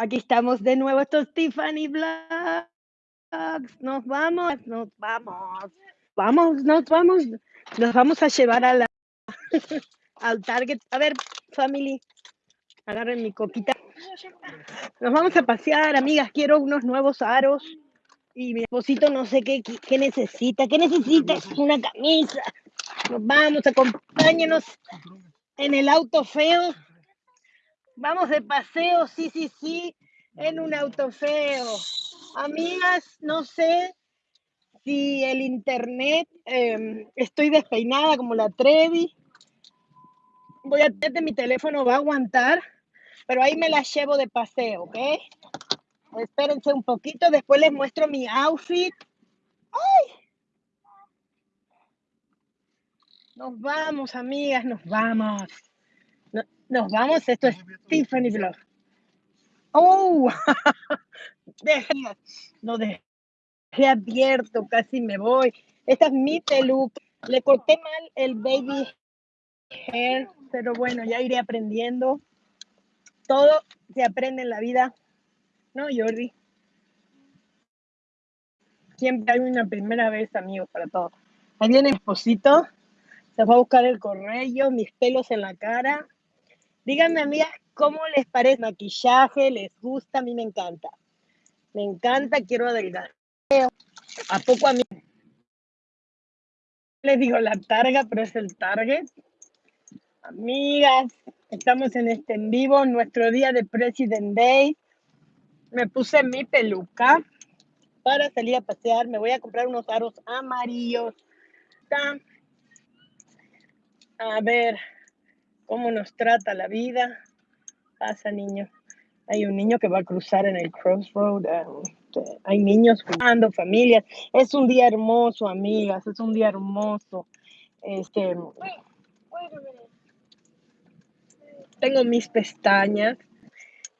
Aquí estamos de nuevo, esto es Tiffany Vlogs. Nos vamos, nos vamos. Vamos, nos vamos. Nos vamos a llevar a la, al Target. A ver, family, agarren mi coquita. Nos vamos a pasear, amigas. Quiero unos nuevos aros. Y mi esposito no sé qué, qué necesita. ¿Qué necesita? Una camisa. Nos vamos, acompáñenos en el auto feo. Vamos de paseo, sí, sí, sí, en un auto feo. Amigas, no sé si el internet, em, estoy despeinada como la Trevi. Voy a tener mi teléfono, va a aguantar, pero ahí me la llevo de paseo, ¿ok? Espérense un poquito, después les muestro mi outfit. ¡Ay! Nos vamos, amigas, nos vamos. Nos vamos, esto es Tiffany Vlog. ¡Oh! dejé, lo dejé abierto, casi me voy. Esta es mi peluca. Le corté mal el baby hair, pero bueno, ya iré aprendiendo. Todo se aprende en la vida, ¿no, Jordi? Siempre hay una primera vez, amigos, para todo. Ahí viene el esposito, se va a buscar el correo, mis pelos en la cara. Díganme, amigas, ¿cómo les parece maquillaje? ¿Les gusta? A mí me encanta. Me encanta, quiero adelgazar. ¿A poco a mí? Les digo la targa, pero es el target. Amigas, estamos en este en vivo, nuestro día de President Day. Me puse mi peluca para salir a pasear. Me voy a comprar unos aros amarillos. A ver, cómo nos trata la vida. Pasa, niño. Hay un niño que va a cruzar en el crossroad. Este, hay niños jugando, familias. Es un día hermoso, amigas. Es un día hermoso. Este, tengo mis pestañas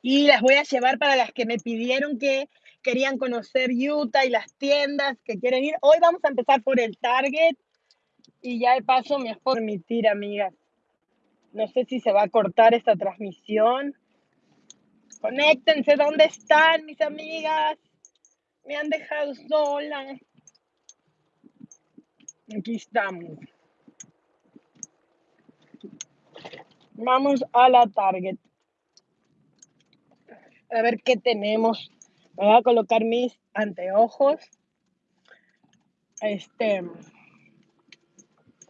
y las voy a llevar para las que me pidieron que querían conocer Utah y las tiendas que quieren ir. Hoy vamos a empezar por el Target y ya de paso me permitir, amigas, no sé si se va a cortar esta transmisión. Conéctense, ¿dónde están mis amigas? Me han dejado sola. Aquí estamos. Vamos a la Target. A ver qué tenemos. Me voy a colocar mis anteojos. Este.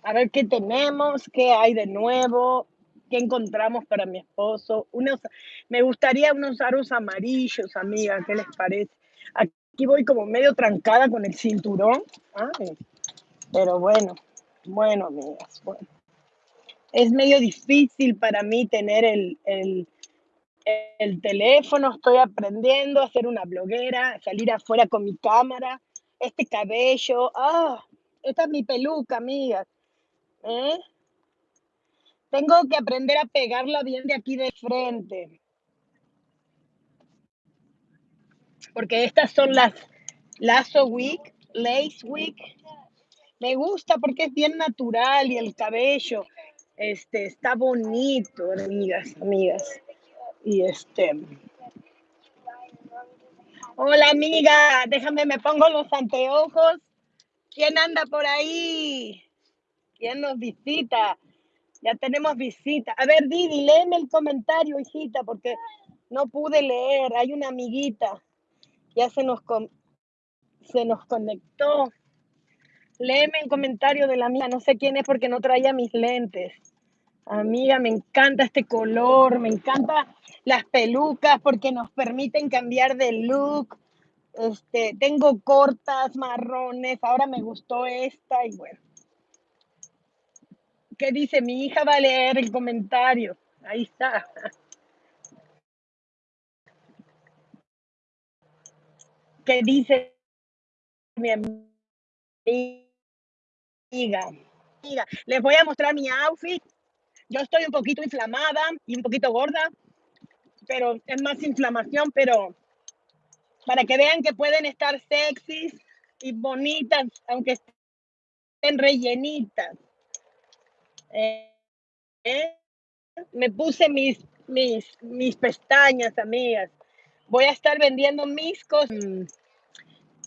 A ver qué tenemos, qué hay de nuevo que encontramos para mi esposo. Unos, me gustaría unos aros amarillos, amiga, ¿qué les parece? Aquí voy como medio trancada con el cinturón. pero bueno, bueno, amigas. Es medio difícil para mí tener el, el, el teléfono, estoy aprendiendo a ser una bloguera, salir afuera con mi cámara, este cabello, ah, esta es mi peluca, amigas. ¿Eh? Tengo que aprender a pegarla bien de aquí de frente. Porque estas son las Lazo Week, Lace Week. Me gusta porque es bien natural y el cabello este, está bonito, amigas, amigas. Y este. Hola, amiga. Déjame, me pongo los anteojos. ¿Quién anda por ahí? ¿Quién nos visita? Ya tenemos visita. A ver, Didi, léeme el comentario, hijita, porque no pude leer. Hay una amiguita. Ya se nos, se nos conectó. Léeme el comentario de la amiga. No sé quién es porque no traía mis lentes. Amiga, me encanta este color, me encanta las pelucas porque nos permiten cambiar de look. Este, tengo cortas, marrones, ahora me gustó esta y bueno. ¿Qué dice? Mi hija va a leer el comentario. Ahí está. ¿Qué dice mi amiga? Les voy a mostrar mi outfit. Yo estoy un poquito inflamada y un poquito gorda, pero es más inflamación, pero para que vean que pueden estar sexys y bonitas, aunque estén rellenitas. Me puse mis, mis, mis pestañas, amigas. Voy a estar vendiendo mis cosas, mm,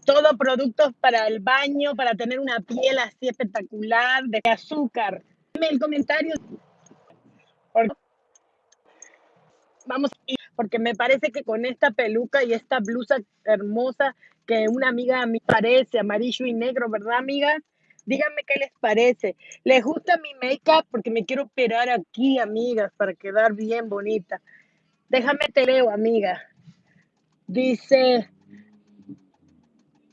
todo productos para el baño, para tener una piel así espectacular, de azúcar. Dime el comentario. Vamos, porque me parece que con esta peluca y esta blusa hermosa que una amiga a mí parece, amarillo y negro, ¿verdad, amiga? Díganme qué les parece. ¿Les gusta mi make-up? Porque me quiero operar aquí, amigas, para quedar bien bonita. Déjame te leo, amiga. Dice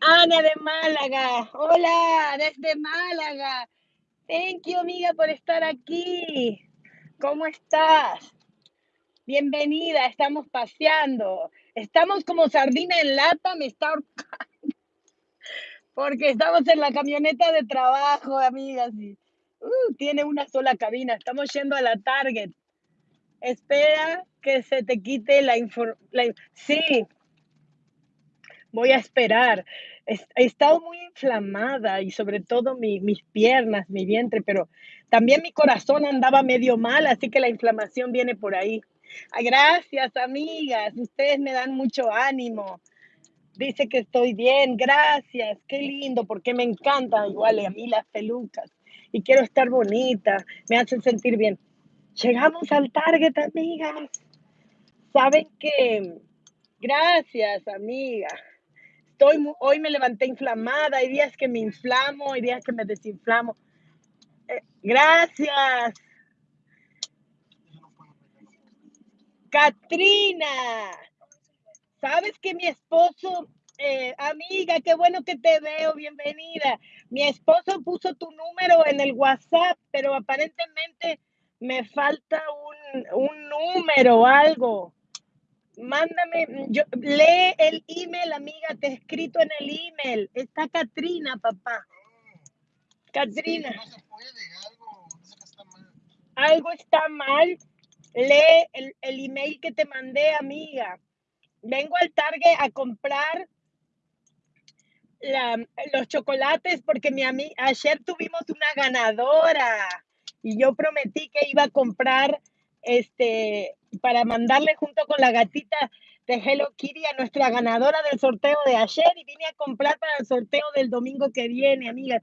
Ana de Málaga. Hola, desde Málaga. Thank you, amiga, por estar aquí. ¿Cómo estás? Bienvenida, estamos paseando. Estamos como sardina en lata, me está porque estamos en la camioneta de trabajo, amigas. Uh, tiene una sola cabina. Estamos yendo a la Target. Espera que se te quite la información. Sí, voy a esperar. He estado muy inflamada y sobre todo mis piernas, mi vientre, pero también mi corazón andaba medio mal, así que la inflamación viene por ahí. gracias, amigas. Ustedes me dan mucho ánimo. Dice que estoy bien, gracias. Qué lindo, porque me encanta igual a mí las pelucas. Y quiero estar bonita, me hacen sentir bien. Llegamos al Target, amigas. Saben que, gracias, amiga. Estoy, hoy me levanté inflamada, hay días que me inflamo, hay días que me desinflamo. Eh, gracias. Katrina, sabes que mi esposo, eh, amiga, qué bueno que te veo, bienvenida. Mi esposo puso tu número en el WhatsApp, pero aparentemente me falta un, un número o algo. Mándame, yo, lee el email, amiga, te he escrito en el email. Está Katrina, papá. Katrina. algo, está mal. Lee el, el email que te mandé, amiga. Vengo al Target a comprar la, los chocolates porque mi ayer tuvimos una ganadora y yo prometí que iba a comprar este para mandarle junto con la gatita de Hello Kitty a nuestra ganadora del sorteo de ayer y vine a comprar para el sorteo del domingo que viene, amigas.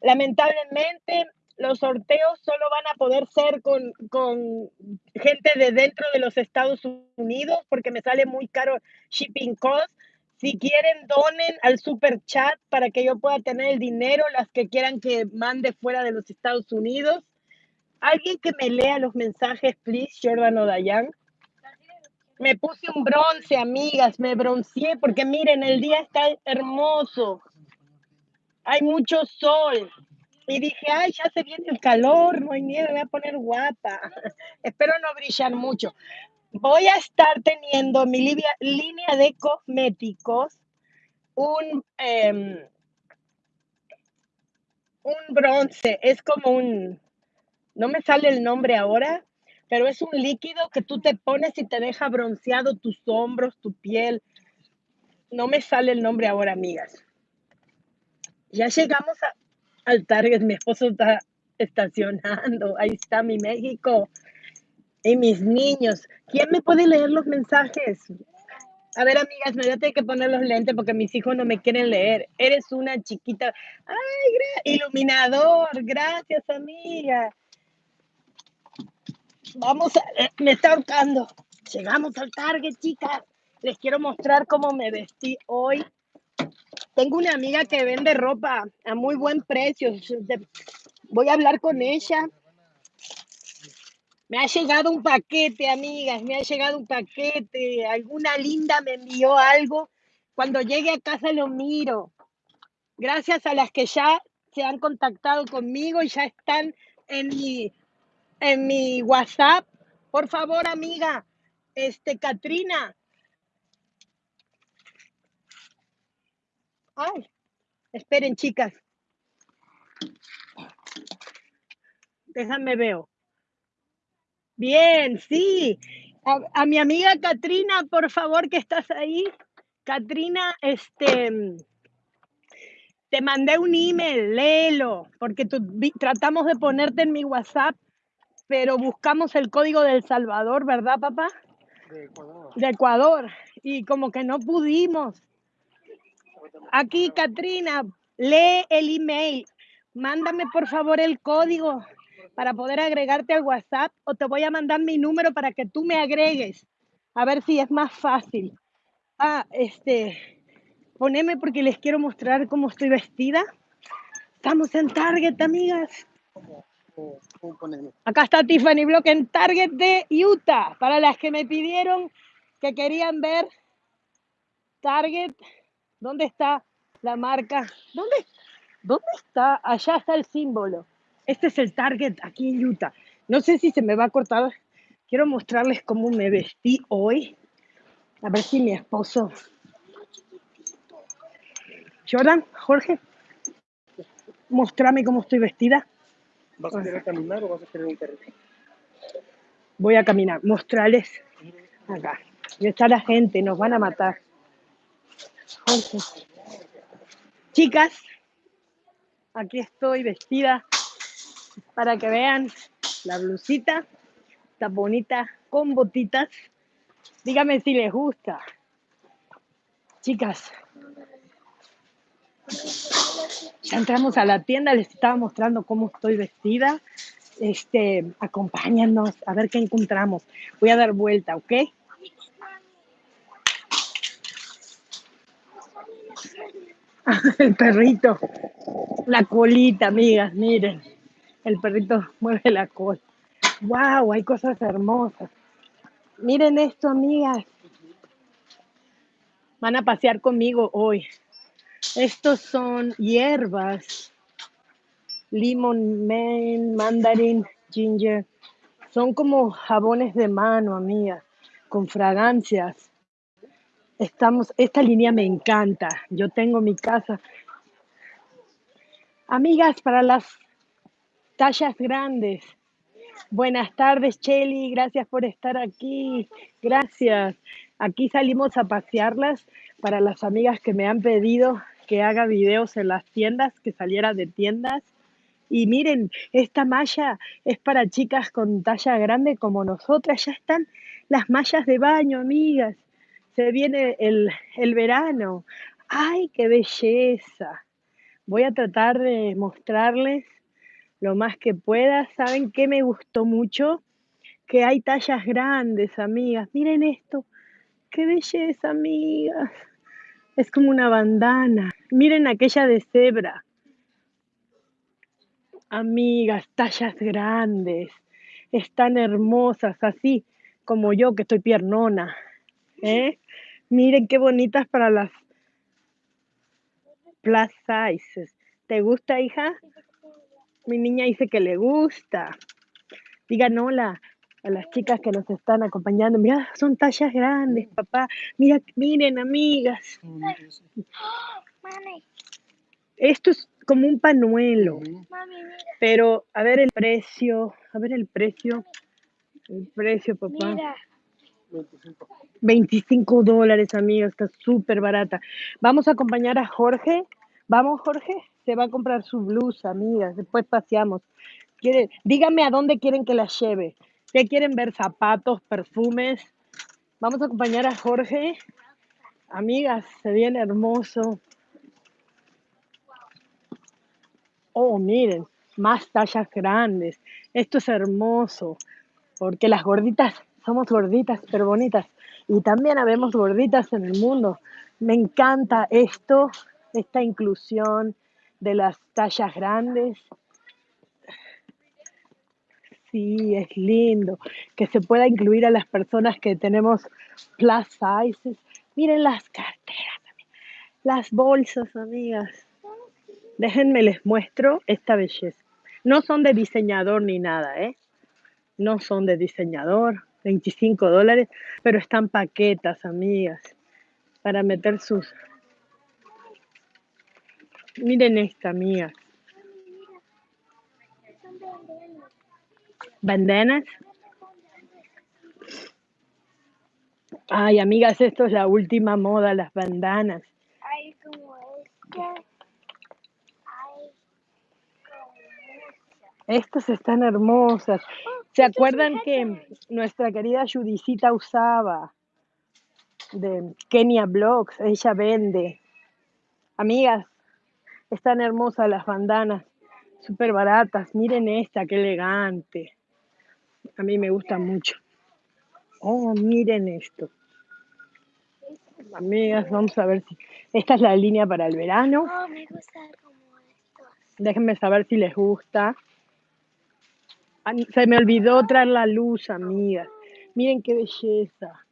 Lamentablemente, los sorteos solo van a poder ser con, con gente de dentro de los Estados Unidos porque me sale muy caro shipping cost. Si quieren, donen al super chat para que yo pueda tener el dinero, las que quieran que mande fuera de los Estados Unidos. Alguien que me lea los mensajes, please, Jordan Dayan. Me puse un bronce, amigas, me bronceé porque miren, el día está hermoso. Hay mucho sol. Y dije, ay, ya se viene el calor, no hay nieve, voy a poner guapa. Espero no brillar mucho. Voy a estar teniendo mi línea de cosméticos, un, em, un bronce, es como un, no me sale el nombre ahora, pero es un líquido que tú te pones y te deja bronceado tus hombros, tu piel. No me sale el nombre ahora, amigas. Ya llegamos al Target, mi esposo está estacionando, ahí está mi México y mis niños. ¿Quién me puede leer los mensajes? A ver, amigas, me voy a tener que poner los lentes porque mis hijos no me quieren leer. Eres una chiquita. Ay, iluminador. Gracias, amiga. Vamos, a, eh, me está ahorcando. Llegamos al Target, chicas. Les quiero mostrar cómo me vestí hoy. Tengo una amiga que vende ropa a muy buen precio. Voy a hablar con ella. Me ha llegado un paquete, amigas, me ha llegado un paquete. Alguna linda me envió algo. Cuando llegue a casa lo miro. Gracias a las que ya se han contactado conmigo y ya están en mi en mi WhatsApp. Por favor, amiga, este, Katrina. Ay, esperen, chicas. Déjame veo. Bien, sí. A, a, mi amiga Katrina, por favor, que estás ahí. Katrina, este, te mandé un email, léelo, porque tú, tratamos de ponerte en mi WhatsApp pero buscamos el código del Salvador, ¿verdad, papá? De Ecuador. De Ecuador. y como que no pudimos. Aquí, Katrina, lee el email. Mándame por favor el código para poder agregarte al WhatsApp o te voy a mandar mi número para que tú me agregues. A ver si es más fácil. Ah, este, poneme porque les quiero mostrar cómo estoy vestida. Estamos en Target, amigas. Acá está Tiffany Block en Target de Utah. Para las que me pidieron que querían ver Target, ¿dónde está la marca? ¿Dónde, ¿Dónde está? Allá está el símbolo. Este es el Target aquí en Utah. No sé si se me va a cortar. Quiero mostrarles cómo me vestí hoy. A ver si mi esposo. Jordan, Jorge, mostrame cómo estoy vestida. ¿Vas a querer caminar o vas a querer un carrito? Voy a caminar, mostrarles acá. Y está la gente, nos van a matar. Jorge. Chicas, aquí estoy vestida para que vean la blusita. Está bonita con botitas. Dígame si les gusta. Chicas, ya entramos a la tienda, les estaba mostrando cómo estoy vestida. Este, acompáñanos a ver qué encontramos. Voy a dar vuelta, ¿ok? El perrito, la colita, amigas, miren. El perrito mueve la cola. ¡Wow! Hay cosas hermosas. Miren esto, amigas. Van a pasear conmigo hoy. Estos son hierbas. Limon, man, mandarin, ginger. Son como jabones de mano, amigas, con fragancias. Estamos, esta línea me encanta. Yo tengo mi casa. Amigas, para las tallas grandes. Buenas tardes, Cheli. Gracias por estar aquí. Gracias. Aquí salimos a pasearlas para las amigas que me han pedido que haga videos en las tiendas, que saliera de tiendas. Y miren, esta malla es para chicas con talla grande como nosotras. Ya están las mallas de baño, amigas. Se viene el, el verano. ¡Ay, qué belleza! Voy a tratar de mostrarles lo más que pueda. ¿Saben qué me gustó mucho? Que hay tallas grandes, amigas. Miren esto. ¡Qué belleza, amigas! Es como una bandana. Miren aquella de cebra. Amigas, tallas grandes. Están hermosas, así como yo que estoy piernona. ¿Eh? Miren qué bonitas para las plus sizes. ¿Te gusta, hija? Mi niña dice que le gusta. Digan hola a las chicas que nos están acompañando. Mira, son tallas grandes, papá. Mira, miren, amigas. Esto es como un panuelo. Pero, a ver el precio. A ver el precio. El precio, papá. 25 dólares, amiga. Está súper barata. Vamos a acompañar a Jorge. Vamos, Jorge. Se va a comprar su blusa, amigas. Después paseamos. Quiere, díganme a dónde quieren que la lleve. ¿Qué quieren ver? Zapatos, perfumes. Vamos a acompañar a Jorge. Amigas, se viene hermoso. Oh, miren, más tallas grandes. Esto es hermoso, porque las gorditas somos gorditas, pero bonitas. Y también habemos gorditas en el mundo. Me encanta esto, esta inclusión de las tallas grandes. Sí, es lindo que se pueda incluir a las personas que tenemos plus sizes. Miren las carteras, las bolsas, amigas. Déjenme les muestro esta belleza. No son de diseñador ni nada, ¿eh? No son de diseñador, 25 dólares, pero están paquetas, amigas, para meter sus... Miren esta, amigas. bandanas. Ay, amigas, esto es la última moda, las bandanas. Hay como esta. Hay como Estas están hermosas. ¿Se acuerdan que nuestra querida Judicita usaba? de Kenia Blogs. Ella vende. Amigas, están hermosas las bandanas, súper baratas. Miren esta, qué elegante. A mí me gusta mucho. Oh, miren esto. Amigas, vamos a ver si... Esta es la línea para el verano. Oh, me gusta como. Déjenme saber si les gusta. Se me olvidó traer la luz, amigas. Miren qué belleza.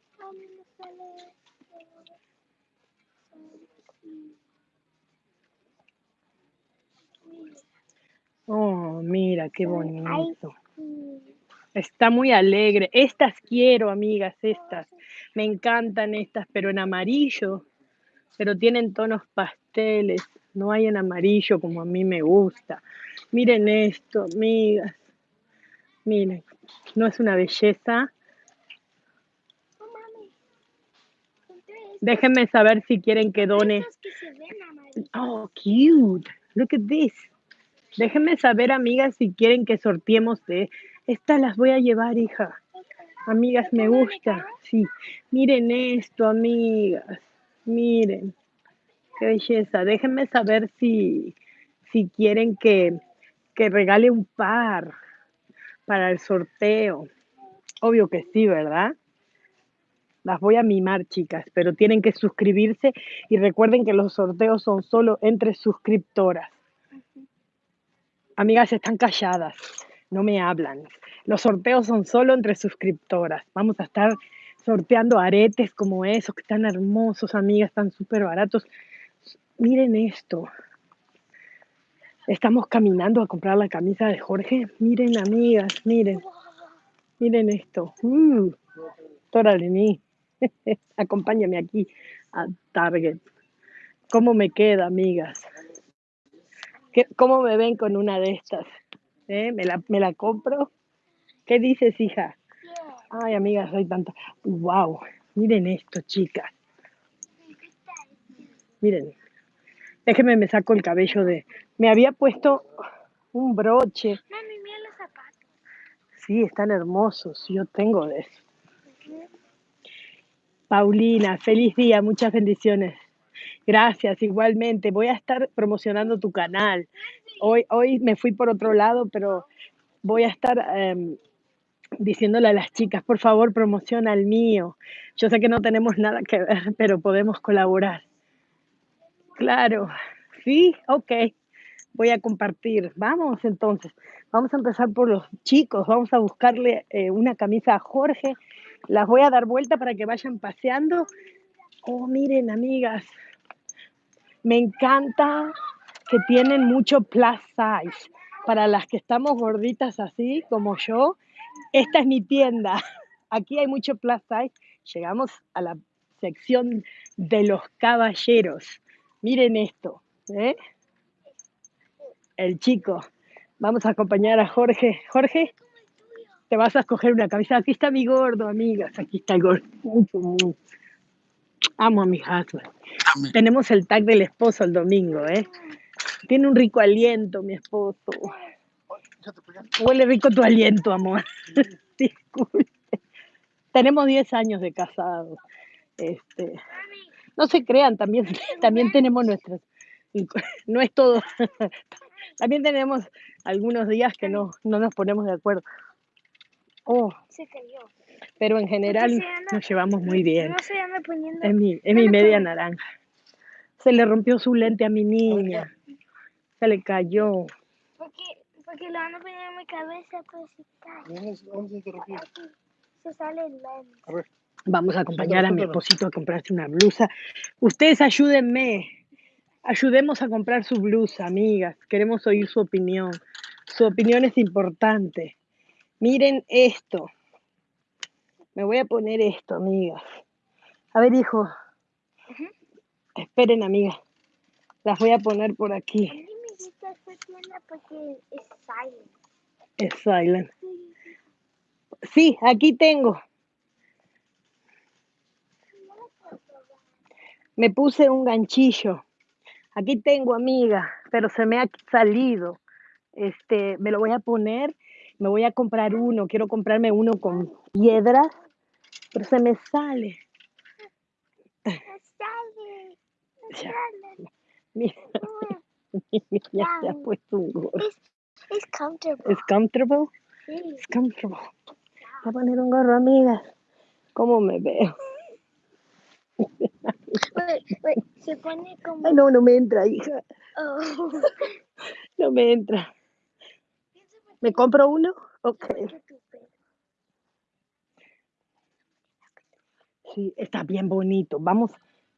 Oh, mira, qué bonito. Está muy alegre. Estas quiero, amigas, estas. Me encantan estas, pero en amarillo. Pero tienen tonos pasteles. No hay en amarillo como a mí me gusta. Miren esto, amigas. Miren. No es una belleza. Déjenme saber si quieren que done. Oh, cute. Look at this. Déjenme saber, amigas, si quieren que sorteemos de estas las voy a llevar, hija. Amigas, me ¿Cómo me gusta. Sí. Miren esto, amigas. Miren. Qué belleza. Déjenme saber si, si quieren que, que regale un par para el sorteo. Obvio que sí, ¿verdad? Las voy a mimar, chicas, pero tienen que suscribirse y recuerden que los sorteos son solo entre suscriptoras. Amigas, están calladas, no me hablan. Los sorteos son solo entre suscriptoras. Vamos a estar sorteando aretes como esos, que están hermosos, amigas, están súper baratos. Miren esto. Estamos caminando a comprar la camisa de Jorge. Miren, amigas, miren. Miren esto. Uh, Toralini. Acompáñame aquí a Target. ¿Cómo me queda, amigas? ¿Qué- ¿Cómo me ven con una de estas? ¿Eh? ¿Me, la, ¿Me la compro? ¿Qué dices, hija? Ay, amigas, soy tanta. ¡Wow! Miren esto, chicas. Miren. Déjenme, me saco el cabello de. Me había puesto un broche. Mami, mira los zapatos. Sí, están hermosos. Yo tengo de eso. Paulina, feliz día, muchas bendiciones. Gracias, igualmente. Voy a estar promocionando tu canal. Hoy, hoy me fui por otro lado, pero voy a estar em, diciéndole a las chicas, por favor, promociona el mío. Yo sé que no tenemos nada que ver, pero podemos colaborar. Claro, sí, ok. Voy a compartir. Vamos entonces. Vamos a empezar por los chicos. Vamos a buscarle eh, una camisa a Jorge. Las voy a dar vuelta para que vayan paseando. Oh, miren, amigas. Me encanta que tienen mucho plus size. Para las que estamos gorditas así como yo, esta es mi tienda. Aquí hay mucho plus size. Llegamos a la sección de los caballeros. Miren esto. ¿eh? El chico. Vamos a acompañar a Jorge. Jorge, te vas a escoger una camisa. Aquí está mi gordo, amigas. Aquí está el gordo. Amo a mi husband. Tenemos el tag del esposo el domingo, ¿eh? Tiene un rico aliento, mi esposo. Huele rico tu aliento, amor. Disculpe. Tenemos 10 años de casados. Este, no se crean, también, también tenemos nuestras. No es todo. También tenemos algunos días que no, no nos ponemos de acuerdo. Oh, Se cayó. pero en general anda- nos llevamos muy bien. No se anda poniendo. Es mi, es mi media naranja. Se le rompió su lente a mi niña. Se le cayó. Porque, porque lo van a poner en mi cabeza, pues se cae. Vamos, vamos a interrumpir. Se sale el lente. A ver, Vamos a acompañar a mi esposito a comprarse una blusa. Ustedes ayúdenme. Ayudemos a comprar su blusa, amigas. Queremos oír su opinión. Su opinión es importante. Miren esto. Me voy a poner esto, amigas. A ver, hijo. Esperen, amigas. Las voy a poner por A aquí. mí me gusta esta porque es silent. Es silent. Sí, aquí tengo. Me puse un ganchillo. Aquí tengo, amiga, pero se me ha salido. Este, me lo voy a poner, me voy a comprar uno. Quiero comprarme uno con piedras, pero se me sale. Daddy. Ya. Daddy. Mira, mi niña se ha puesto un gorro. It's, it's comfortable. ¿Es comfortable? Es comfortable. Voy a poner un gorro, amigas. ¿Cómo me veo? Wait, wait, se pone como... Ay, no, no me entra, hija. Oh. No me entra. ¿Me compro uno? Ok. Sí, está bien bonito. Vamos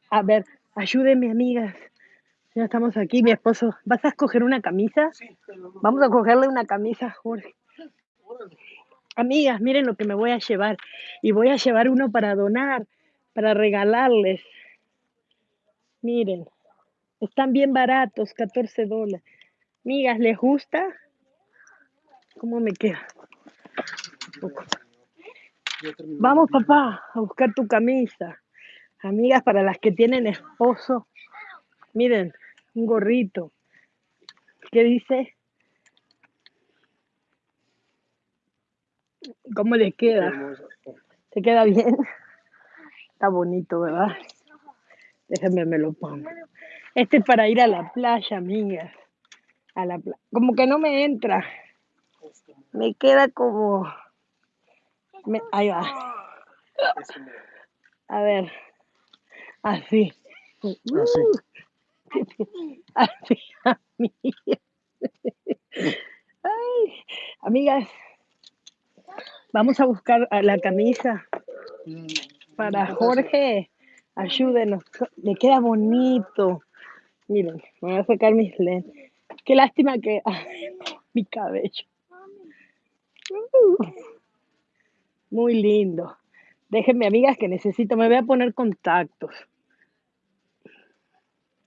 a ver, ayúdenme, amigas. Ya estamos aquí, mi esposo. ¿Vas a escoger una camisa? Sí. Vamos a cogerle una camisa Jorge. Amigas, miren lo que me voy a llevar. Y voy a llevar uno para donar, para regalarles. Miren, están bien baratos, 14 dólares. Amigas, ¿les gusta? ¿Cómo me queda? Poco. Vamos, papá, a buscar tu camisa. Amigas, para las que tienen esposo, miren, un gorrito. ¿Qué dice? ¿Cómo le Qué queda? ¿Te queda bien? Está bonito, ¿verdad? Déjenme me lo pongo. Este es para ir a la playa, amigas. A la pla- Como que no me entra. Me queda como... me- Ahí va. A ver. Así. Así. Así, amigas. Ay, amigas, vamos a buscar a la camisa para Jorge. Ayúdenos. Le queda bonito. Miren, me voy a sacar mis lentes. Qué lástima que ay, mi cabello. Uh, Muy lindo. Déjenme, amigas, que necesito. Me voy a poner contactos.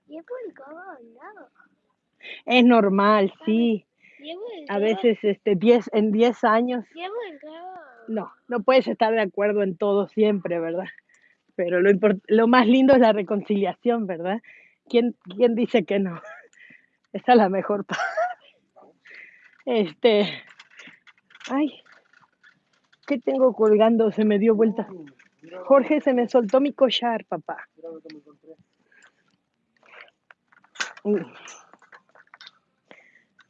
Llevo el no. Es normal, sí. Llevo el A veces, este, 10, en 10 años, Llevo el gorro. no, no puedes estar de acuerdo en todo siempre, ¿verdad? Pero lo, lo más lindo es la reconciliación, ¿verdad? ¿Quién, quién dice que no? Esa es la mejor parte. Este, ay, ¿qué tengo colgando? Se me dio vuelta. Jorge, se me soltó mi collar, papá. Mm.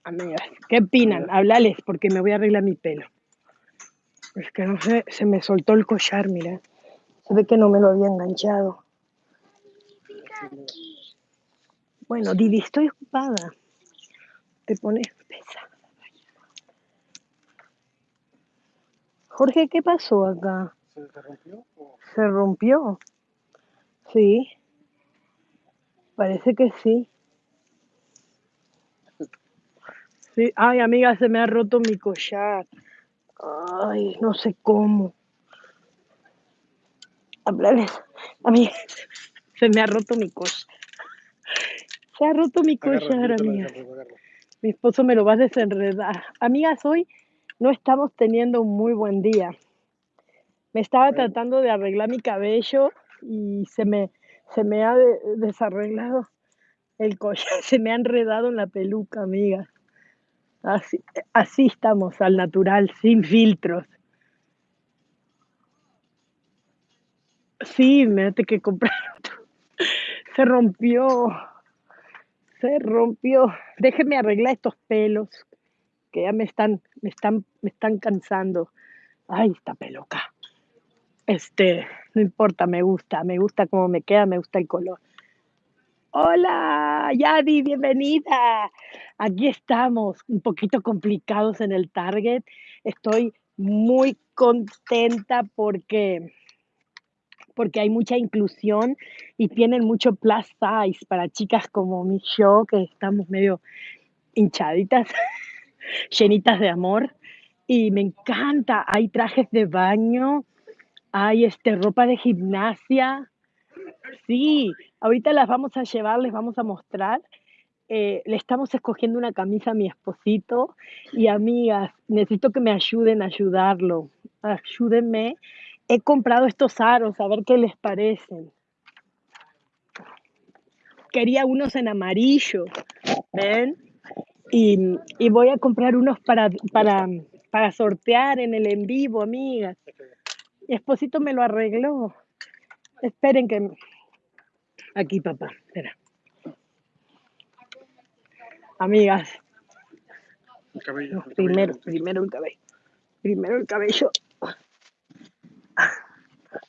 Amigas, ¿qué opinan? Hablales, porque me voy a arreglar mi pelo. Es que no sé, se me soltó el collar, mira. Se ve que no me lo había enganchado. Bueno, Didi, estoy ocupada. Te pones pesada. Jorge, ¿qué pasó acá? ¿Se rompió? o- ¿Se rompió? Sí. Parece que sí. Sí. Ay, amiga, se me ha roto mi collar. Ay, no sé cómo. Hablales. Amiga, se me ha roto mi collar. Se ha roto mi te lo amiga. Mi esposo me lo va a desenredar. Amigas, hoy no estamos teniendo un muy buen día. Me estaba tratando de arreglar mi cabello y se me, se me ha de- desarreglado el collar, se me ha enredado en la peluca, amigas. Así, así estamos, al natural, sin filtros. Sí, me que comprar. Se rompió. Se rompió. Déjenme arreglar estos pelos que ya me están, me están, me están cansando. Ay, esta peluca. Este, no importa, me gusta, me gusta cómo me queda, me gusta el color. Hola, Yadi, bienvenida. Aquí estamos, un poquito complicados en el Target. Estoy muy contenta porque porque hay mucha inclusión y tienen mucho plus size para chicas como mi yo, que estamos medio hinchaditas, llenitas de amor. Y me encanta, hay trajes de baño, hay este, ropa de gimnasia. Sí, ahorita las vamos a llevar, les vamos a mostrar. Eh, le estamos escogiendo una camisa a mi esposito y amigas, necesito que me ayuden a ayudarlo. Ayúdenme. He comprado estos aros, a ver qué les parecen. Quería unos en amarillo, ¿ven? Y, y voy a comprar unos para, para, para sortear en el en vivo, amigas. Mi esposito me lo arregló. Esperen que... Aquí, papá. Espera. Amigas, El cabello. cabello. primero, primero el cabello. Primero el cabello.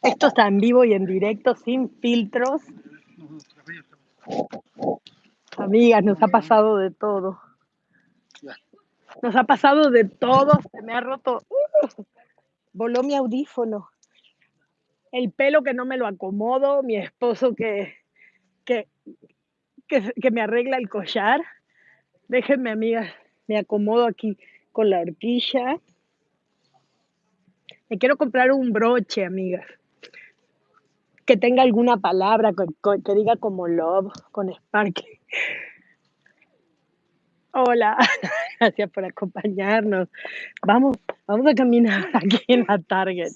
Esto está en vivo y en directo, sin filtros. Amigas, nos ha pasado de todo. Nos ha pasado de todo. Se me ha roto. ¡uh! voló mi audífono. El pelo que no me lo acomodo. Mi esposo que, que, que, que me arregla el collar. Déjenme, amigas. Me acomodo aquí con la horquilla. Me quiero comprar un broche, amigas. Que tenga alguna palabra, que, diga como love, con sparkle. Hola, gracias por acompañarnos. Vamos, vamos a caminar aquí en la Target.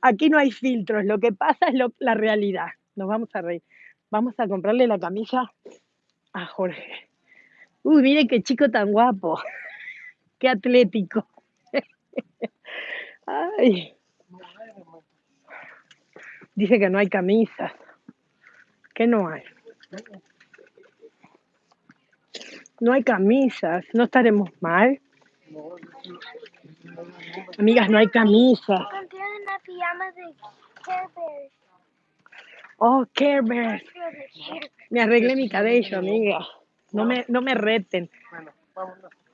Aquí no hay filtros, lo que pasa es la realidad. Nos vamos a reír. Vamos a comprarle la camisa a Jorge. Uy, miren qué chico tan guapo, qué atlético. Ay, dice que no hay camisas. ¿Qué no hay? No hay camisas, no estaremos mal. Amigas, no hay camisas. Una pijama de. Oh, Care Bears. Me arreglé mi cabello, amiga. No me, no me reten.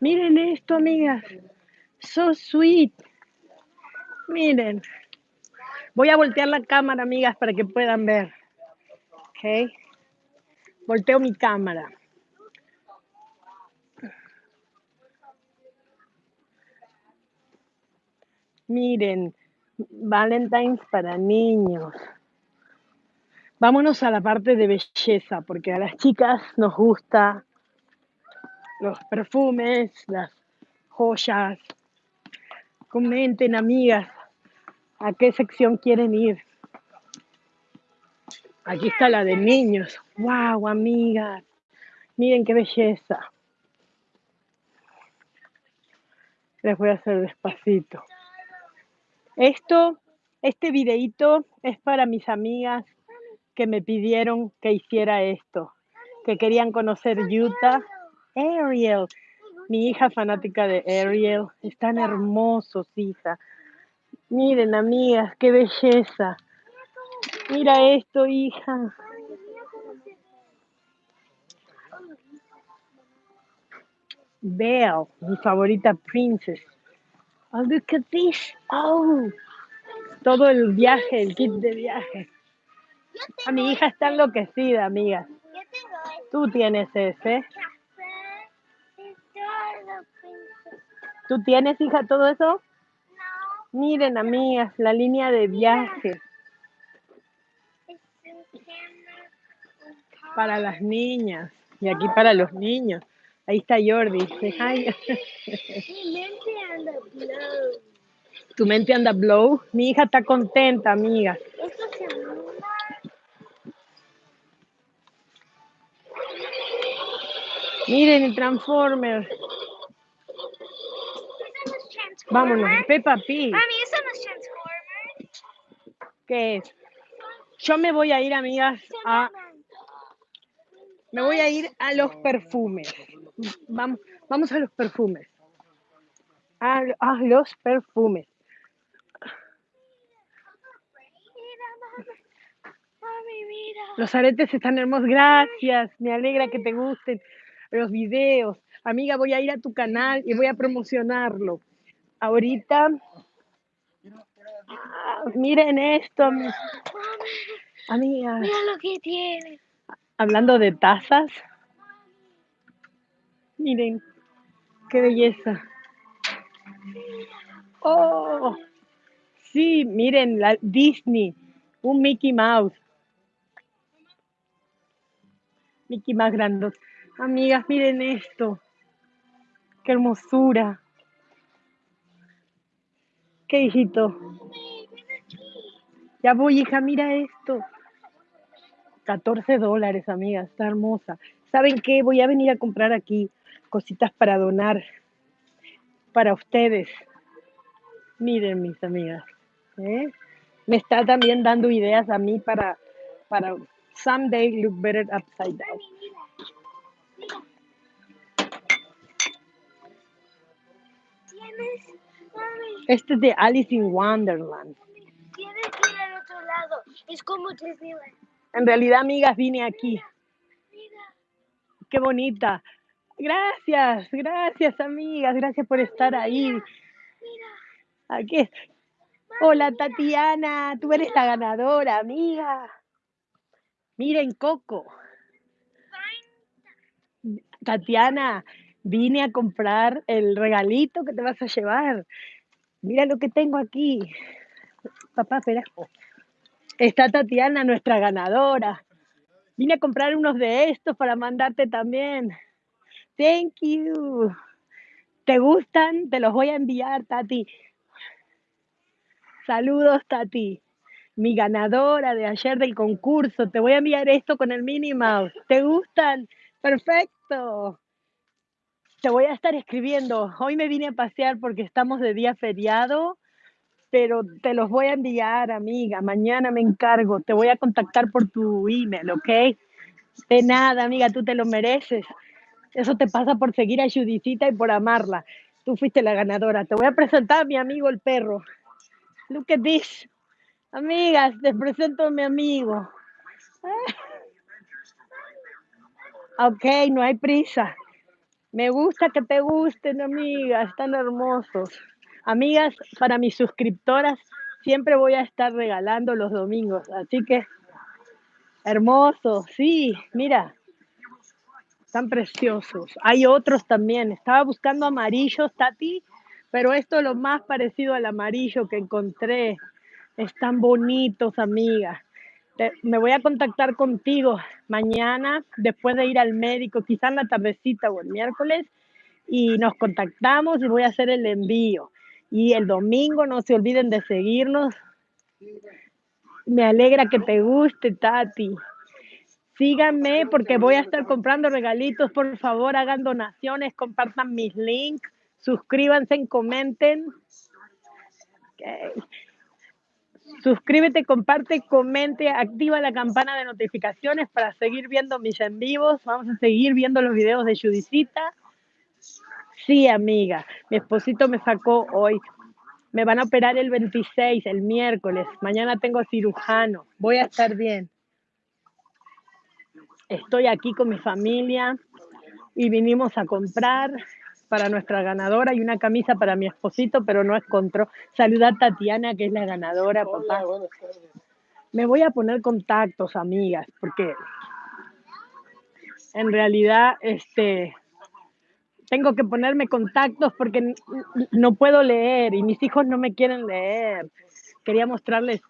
Miren esto, amigas. So sweet. Miren. Voy a voltear la cámara, amigas, para que puedan ver. Ok. Volteo mi cámara. Miren, Valentine's para niños. Vámonos a la parte de belleza, porque a las chicas nos gusta los perfumes, las joyas. Comenten, amigas, a qué sección quieren ir. Aquí está la de niños. ¡Wow, amigas! Miren qué belleza. Les voy a hacer despacito. Esto, este videíto es para mis amigas que me pidieron que hiciera esto, que querían conocer Utah. Ariel, mi hija fanática de Ariel, están hermosos, hija. Miren, amigas, qué belleza. Mira esto, hija. Belle, mi favorita princess. Oh, look at this. Oh, todo el viaje, el kit de viaje. A mi hija está enloquecida, amigas. Tú tienes ese. ¿Tú tienes, hija, todo eso? Miren, amigas, la línea de viaje para las niñas. Y aquí para los niños. Ahí está Jordi. Tu mente anda blow. Mi hija está contenta, muda. Miren el Transformer. Eso no es Transformer. Vámonos, Peppa Pig. Mami, eso no es Transformer. ¿Qué es? Yo me voy a ir, amigas, a, me voy a ir a los perfumes. Vamos, vamos a los perfumes. A, a los perfumes. Los aretes están hermosos. Gracias. Me alegra que te gusten los videos. Amiga, voy a ir a tu canal y voy a promocionarlo. Ahorita, ah, miren esto, amiga. mira lo que tiene. Hablando de tazas, miren qué belleza. Oh, sí, miren la Disney, un Mickey Mouse. Mickey Mouse grandos. Amigas, miren esto. Qué hermosura. ¿Qué hijito? Ya voy, hija, mira esto. 14 dólares, amigas, está hermosa. ¿Saben qué? Voy a venir a comprar aquí cositas para donar para ustedes. Miren, mis amigas. ¿eh? Me está también dando ideas a mí para, para Someday look better upside down. Tienes, Este es de Alice in Wonderland. tienes que ir al otro lado. Es como Disneyland. En realidad, amigas, vine aquí. Mira, Qué bonita. Gracias, gracias, amigas. Gracias por estar ahí. mira. Aquí es. Hola, Tatiana. Tú eres la ganadora, amiga. Miren, Coco. Tatiana, vine a comprar el regalito que te vas a llevar. Mira lo que tengo aquí. Papá, espera. Está Tatiana, nuestra ganadora. Vine a comprar unos de estos para mandarte también. Thank you. ¿Te gustan? Te los voy a enviar, Tati. Saludos, Tati. Mi ganadora de ayer del concurso. Te voy a enviar esto con el Minnie Mouse. ¿Te gustan? Perfecto. Te voy a estar escribiendo. Hoy me vine a pasear porque estamos de día feriado, pero te los voy a enviar, amiga. Mañana me encargo. Te voy a contactar por tu email, ¿ok? De nada, amiga, tú te lo mereces. Eso te pasa por seguir a Judicita y por amarla. Tú fuiste la ganadora. Te voy a presentar a mi amigo el perro. Look at this. Amigas, te presento a mi amigo. Ok, no hay prisa. Me gusta que te gusten, amigas, están hermosos. Amigas, para mis suscriptoras siempre voy a estar regalando los domingos, así que hermosos, sí, mira, están preciosos. Hay otros también. Estaba buscando amarillos, Tati, pero esto es lo más parecido al amarillo que encontré. Están bonitos, amigas. Me voy a contactar contigo mañana después de ir al médico, quizás la tardecita o el miércoles, y nos contactamos y voy a hacer el envío. Y el domingo no se olviden de seguirnos. Me alegra que te guste, Tati. Síganme porque voy a estar comprando regalitos. Por favor, hagan donaciones, compartan mis links, suscríbanse, comenten. Ok. Suscríbete, comparte, comente, activa la campana de notificaciones para seguir viendo mis en vivos. Vamos a seguir viendo los videos de Judicita. Sí, amiga, mi esposito me sacó hoy. Me van a operar el 26, el miércoles. Mañana tengo cirujano. Voy a estar bien. Estoy aquí con mi familia y vinimos a comprar para nuestra ganadora y una camisa para mi esposito, pero no encontró. Saluda a Tatiana, que es la ganadora, papá. Hola, buenas tardes. Me voy a poner contactos, amigas, porque en realidad este tengo que ponerme contactos porque no puedo leer y mis hijos no me quieren leer. Quería mostrarles,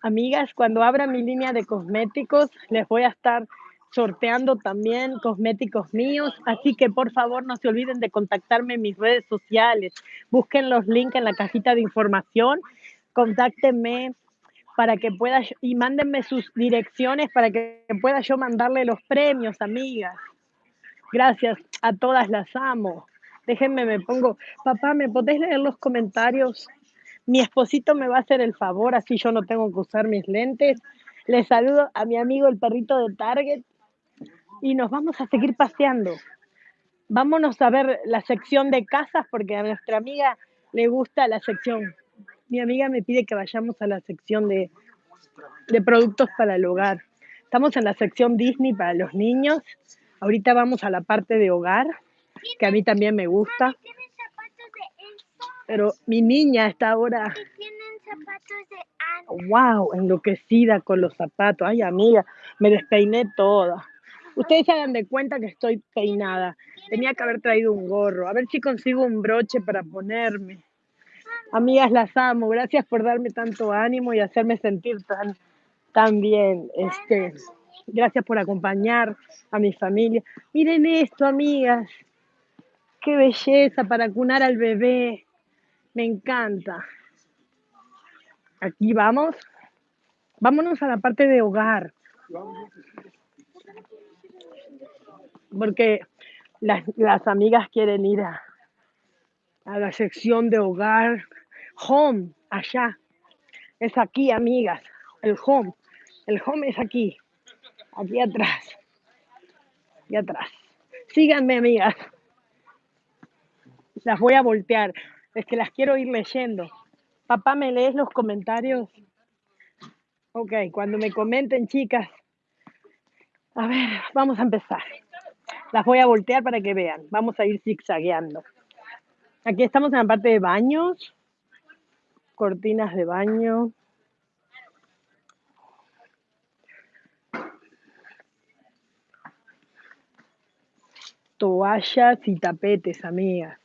amigas, cuando abra mi línea de cosméticos, les voy a estar sorteando también cosméticos míos, así que por favor no se olviden de contactarme en mis redes sociales. Busquen los links en la cajita de información, contáctenme para que pueda y mándenme sus direcciones para que pueda yo mandarle los premios, amigas. Gracias, a todas las amo. Déjenme, me pongo, papá, ¿me podés leer los comentarios? Mi esposito me va a hacer el favor, así yo no tengo que usar mis lentes. Les saludo a mi amigo el perrito de Target y nos vamos a seguir paseando. Vámonos a ver la sección de casas porque a nuestra amiga le gusta la sección. Mi amiga me pide que vayamos a la sección de, de productos para el hogar. Estamos en la sección Disney para los niños. Ahorita vamos a la parte de hogar, que a mí también me gusta. Pero mi niña está ahora, wow, enloquecida con los zapatos. Ay, amiga, me despeiné toda. Ustedes se dan de cuenta que estoy peinada. Tenía que haber traído un gorro. A ver si consigo un broche para ponerme. Amigas, las amo. Gracias por darme tanto ánimo y hacerme sentir tan, tan bien. Este, gracias por acompañar a mi familia. Miren esto, amigas. Qué belleza para cunar al bebé. Me encanta. Aquí vamos. Vámonos a la parte de hogar. Porque las, las amigas quieren ir a, a la sección de hogar. Home, allá. Es aquí, amigas. El home. El home es aquí. Aquí atrás, aquí atrás. Síganme, amigas. Las voy a voltear. Es que las quiero ir leyendo. Papá, ¿me lees los comentarios? Ok, cuando me comenten, chicas. A ver, vamos a empezar. Las voy a voltear para que vean. Vamos a ir zigzagueando. Aquí estamos en la parte de baños, cortinas de baño. toallas y tapetes, amigas.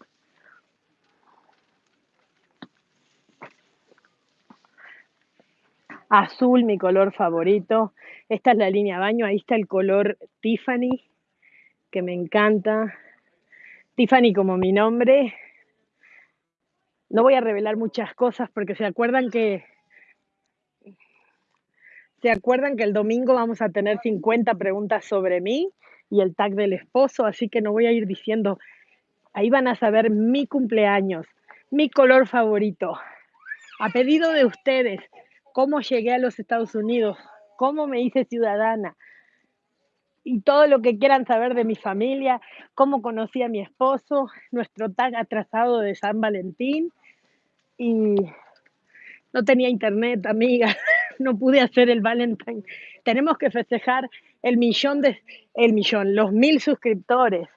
Azul, mi color favorito. Esta es la línea baño. Ahí está el color Tiffany, que me encanta. Tiffany como mi nombre. No voy a revelar muchas cosas porque se acuerdan que se acuerdan que el domingo vamos a tener 50 preguntas sobre mí y el tag del esposo, así que no voy a ir diciendo, ahí van a saber mi cumpleaños, mi color favorito. A pedido de ustedes, cómo llegué a los Estados Unidos, cómo me hice ciudadana y todo lo que quieran saber de mi familia, cómo conocí a mi esposo, nuestro tag atrasado de San Valentín y no tenía internet, amiga, no pude hacer el Valentine. Tenemos que festejar el millón de, el millón, los mil suscriptores.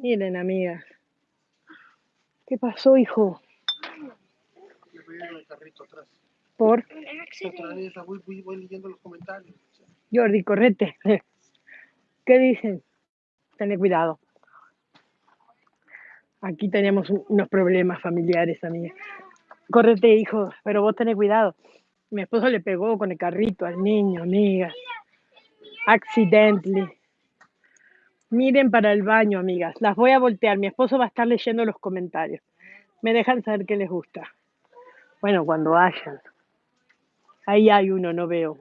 Miren, amigas. ¿Qué pasó, hijo? Le voy a ir en el carrito atrás. Por Otra vez, voy, voy, voy leyendo los comentarios. Jordi, correte. ¿Qué dicen? Tené cuidado. Aquí tenemos un- unos problemas familiares, amiga. Correte, hijo, pero vos tenés cuidado. Mi esposo le pegó con el carrito al niño, amigas. Accidentally. Miren para el baño, amigas. Las voy a voltear. Mi esposo va a estar leyendo los comentarios. Me dejan saber qué les gusta. Bueno, cuando hayan. Ahí hay uno, no veo.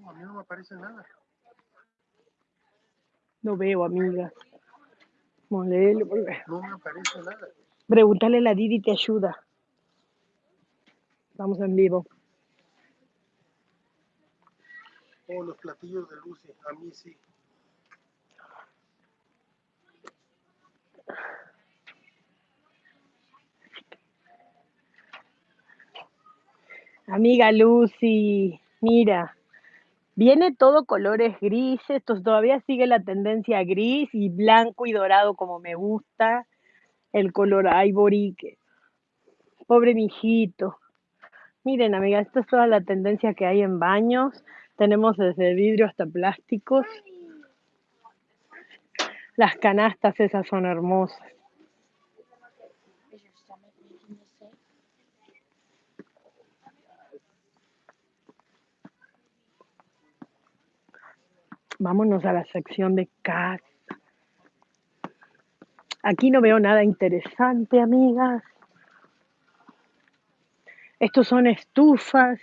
No a mí no me aparece nada. No veo, por ver. No me aparece nada. Pregúntale a la Didi, te ayuda. Vamos en vivo. Oh, los platillos de Lucy. A mí sí. Amiga Lucy, mira, viene todo colores grises, to- todavía sigue la tendencia gris y blanco y dorado como me gusta, el color ivory, que, pobre mijito. Miren, amiga, esta es toda la tendencia que hay en baños. Tenemos desde vidrio hasta plásticos. Las canastas esas son hermosas. Vámonos a la sección de casa. Aquí no veo nada interesante, amigas. Estos son estufas.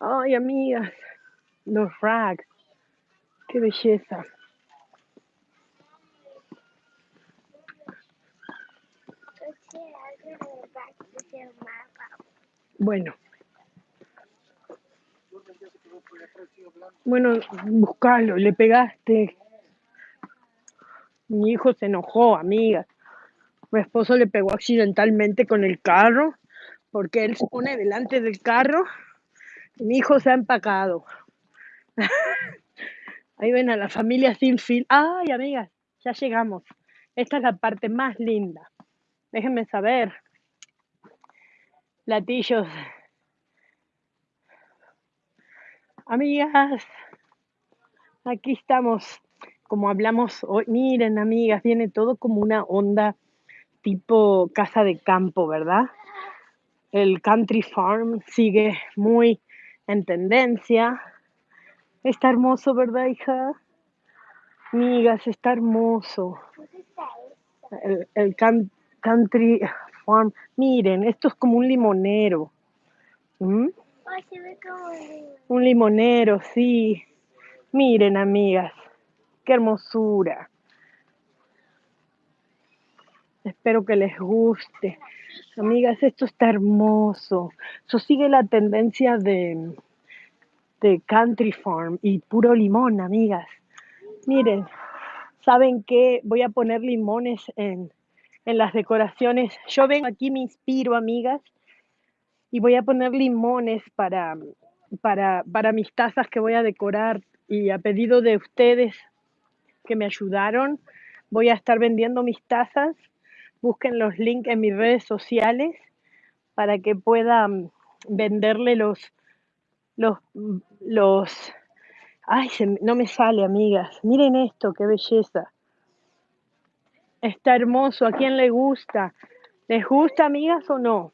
Ay, amigas. Los racks. Qué belleza. Let's Bueno, buscalo, le pegaste. Mi hijo se enojó, amigas. Mi esposo le pegó accidentalmente con el carro porque él se pone delante del carro mi hijo se ha empacado. Ahí ven a la familia sin. Ay, amigas, ya llegamos. Esta es la parte más linda. Déjenme saber. Latillos. Amigas, aquí estamos. Como hablamos hoy, miren, amigas, viene todo como una onda tipo casa de campo, ¿verdad? El country farm sigue muy en tendencia. Está hermoso, ¿verdad, hija? Amigas, está hermoso. El, el can- country farm. Miren, esto es como un limonero. ¿Mm? Un limonero, sí. Miren, amigas, qué hermosura. Espero que les guste. Amigas, esto está hermoso. Eso sigue la tendencia de, de Country Farm y puro limón, amigas. Miren, ¿saben qué? Voy a poner limones en, en las decoraciones. Yo vengo aquí, me inspiro, amigas, y voy a poner limones para, para, para mis tazas que voy a decorar. Y a pedido de ustedes que me ayudaron, voy a estar vendiendo mis tazas. Busquen los links en mis redes sociales para que pueda mm, venderle los, los, los, ay, no me sale, amigas. Miren esto, qué belleza. Está hermoso. ¿A quién le gusta? ¿Les gusta, amigas, o no?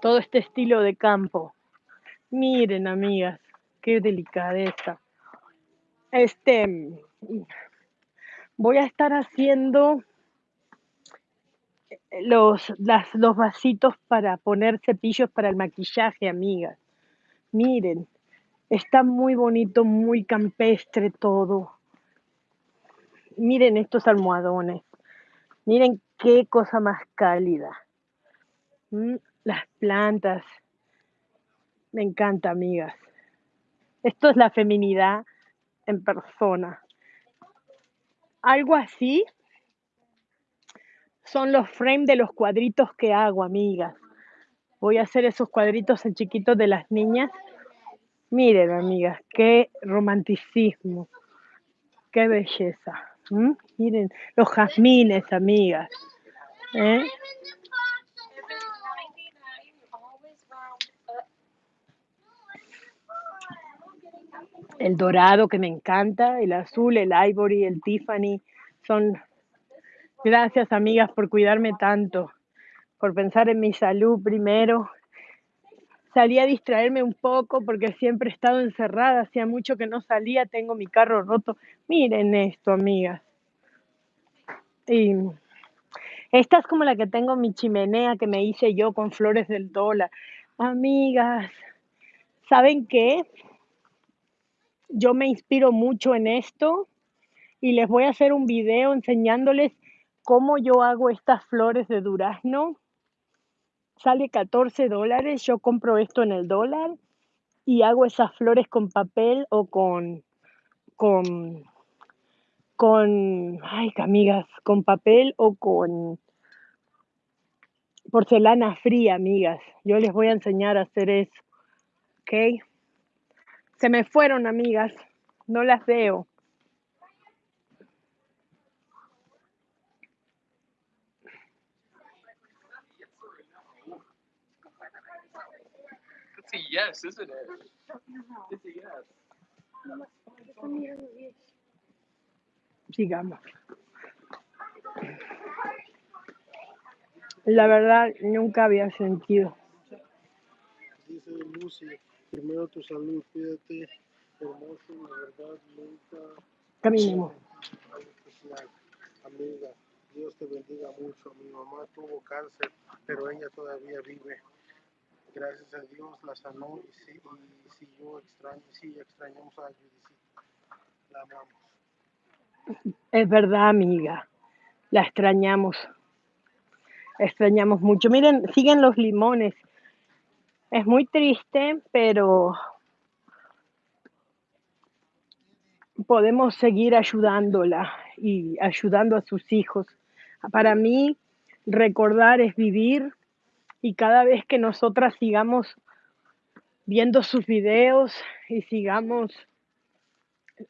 Todo este estilo de campo. Miren, amigas, qué delicadeza. Este, voy a estar haciendo los, las, los vasitos para poner cepillos para el maquillaje, amigas. Miren, está muy bonito, muy campestre todo. Miren estos almohadones. Miren qué cosa más cálida. Mm, Las plantas. Me encanta, amigas. Esto es la feminidad en persona. Algo así son los frames de los cuadritos que hago, amigas. Voy a hacer esos cuadritos en chiquitos de las niñas. Miren, amigas, qué romanticismo, qué belleza. Miren, los jazmines, amigas. ¿eh? El dorado que me encanta, el azul, el ivory, el Tiffany. Son gracias, amigas, por cuidarme tanto, por pensar en mi salud primero. Salí a distraerme un poco porque siempre he estado encerrada, hacía mucho que no salía, tengo mi carro roto. Miren esto, amigas. Y esta es como la que tengo en mi chimenea que me hice yo con flores del dólar. Amigas, ¿saben qué? Yo me inspiro mucho en esto y les voy a hacer un video enseñándoles cómo yo hago estas flores de durazno. Sale 14 dólares, yo compro esto en el dólar y hago esas flores con papel o con, con, con, ay, amigas, con papel o con porcelana fría, amigas. Yo les voy a enseñar a hacer eso, ¿ok? Se me fueron, amigas, no las veo. It's a yes, isn't it? It's a yes. Sigamos. La verdad, nunca había sentido. Dice primero tu salud, cuídate, hermoso, la verdad, nunca Caminemos. Amiga, Dios te bendiga mucho. Mi mamá tuvo cáncer, pero ella todavía vive. Gracias a Dios la sanó y sí, y sí yo extraño, sí extrañamos a Judicita. La amamos. Es verdad, amiga. La extrañamos. Extrañamos mucho. Miren, siguen los limones. Es muy triste, pero podemos seguir ayudándola y ayudando a sus hijos. Para mí, recordar es vivir y cada vez que nosotras sigamos viendo sus videos y sigamos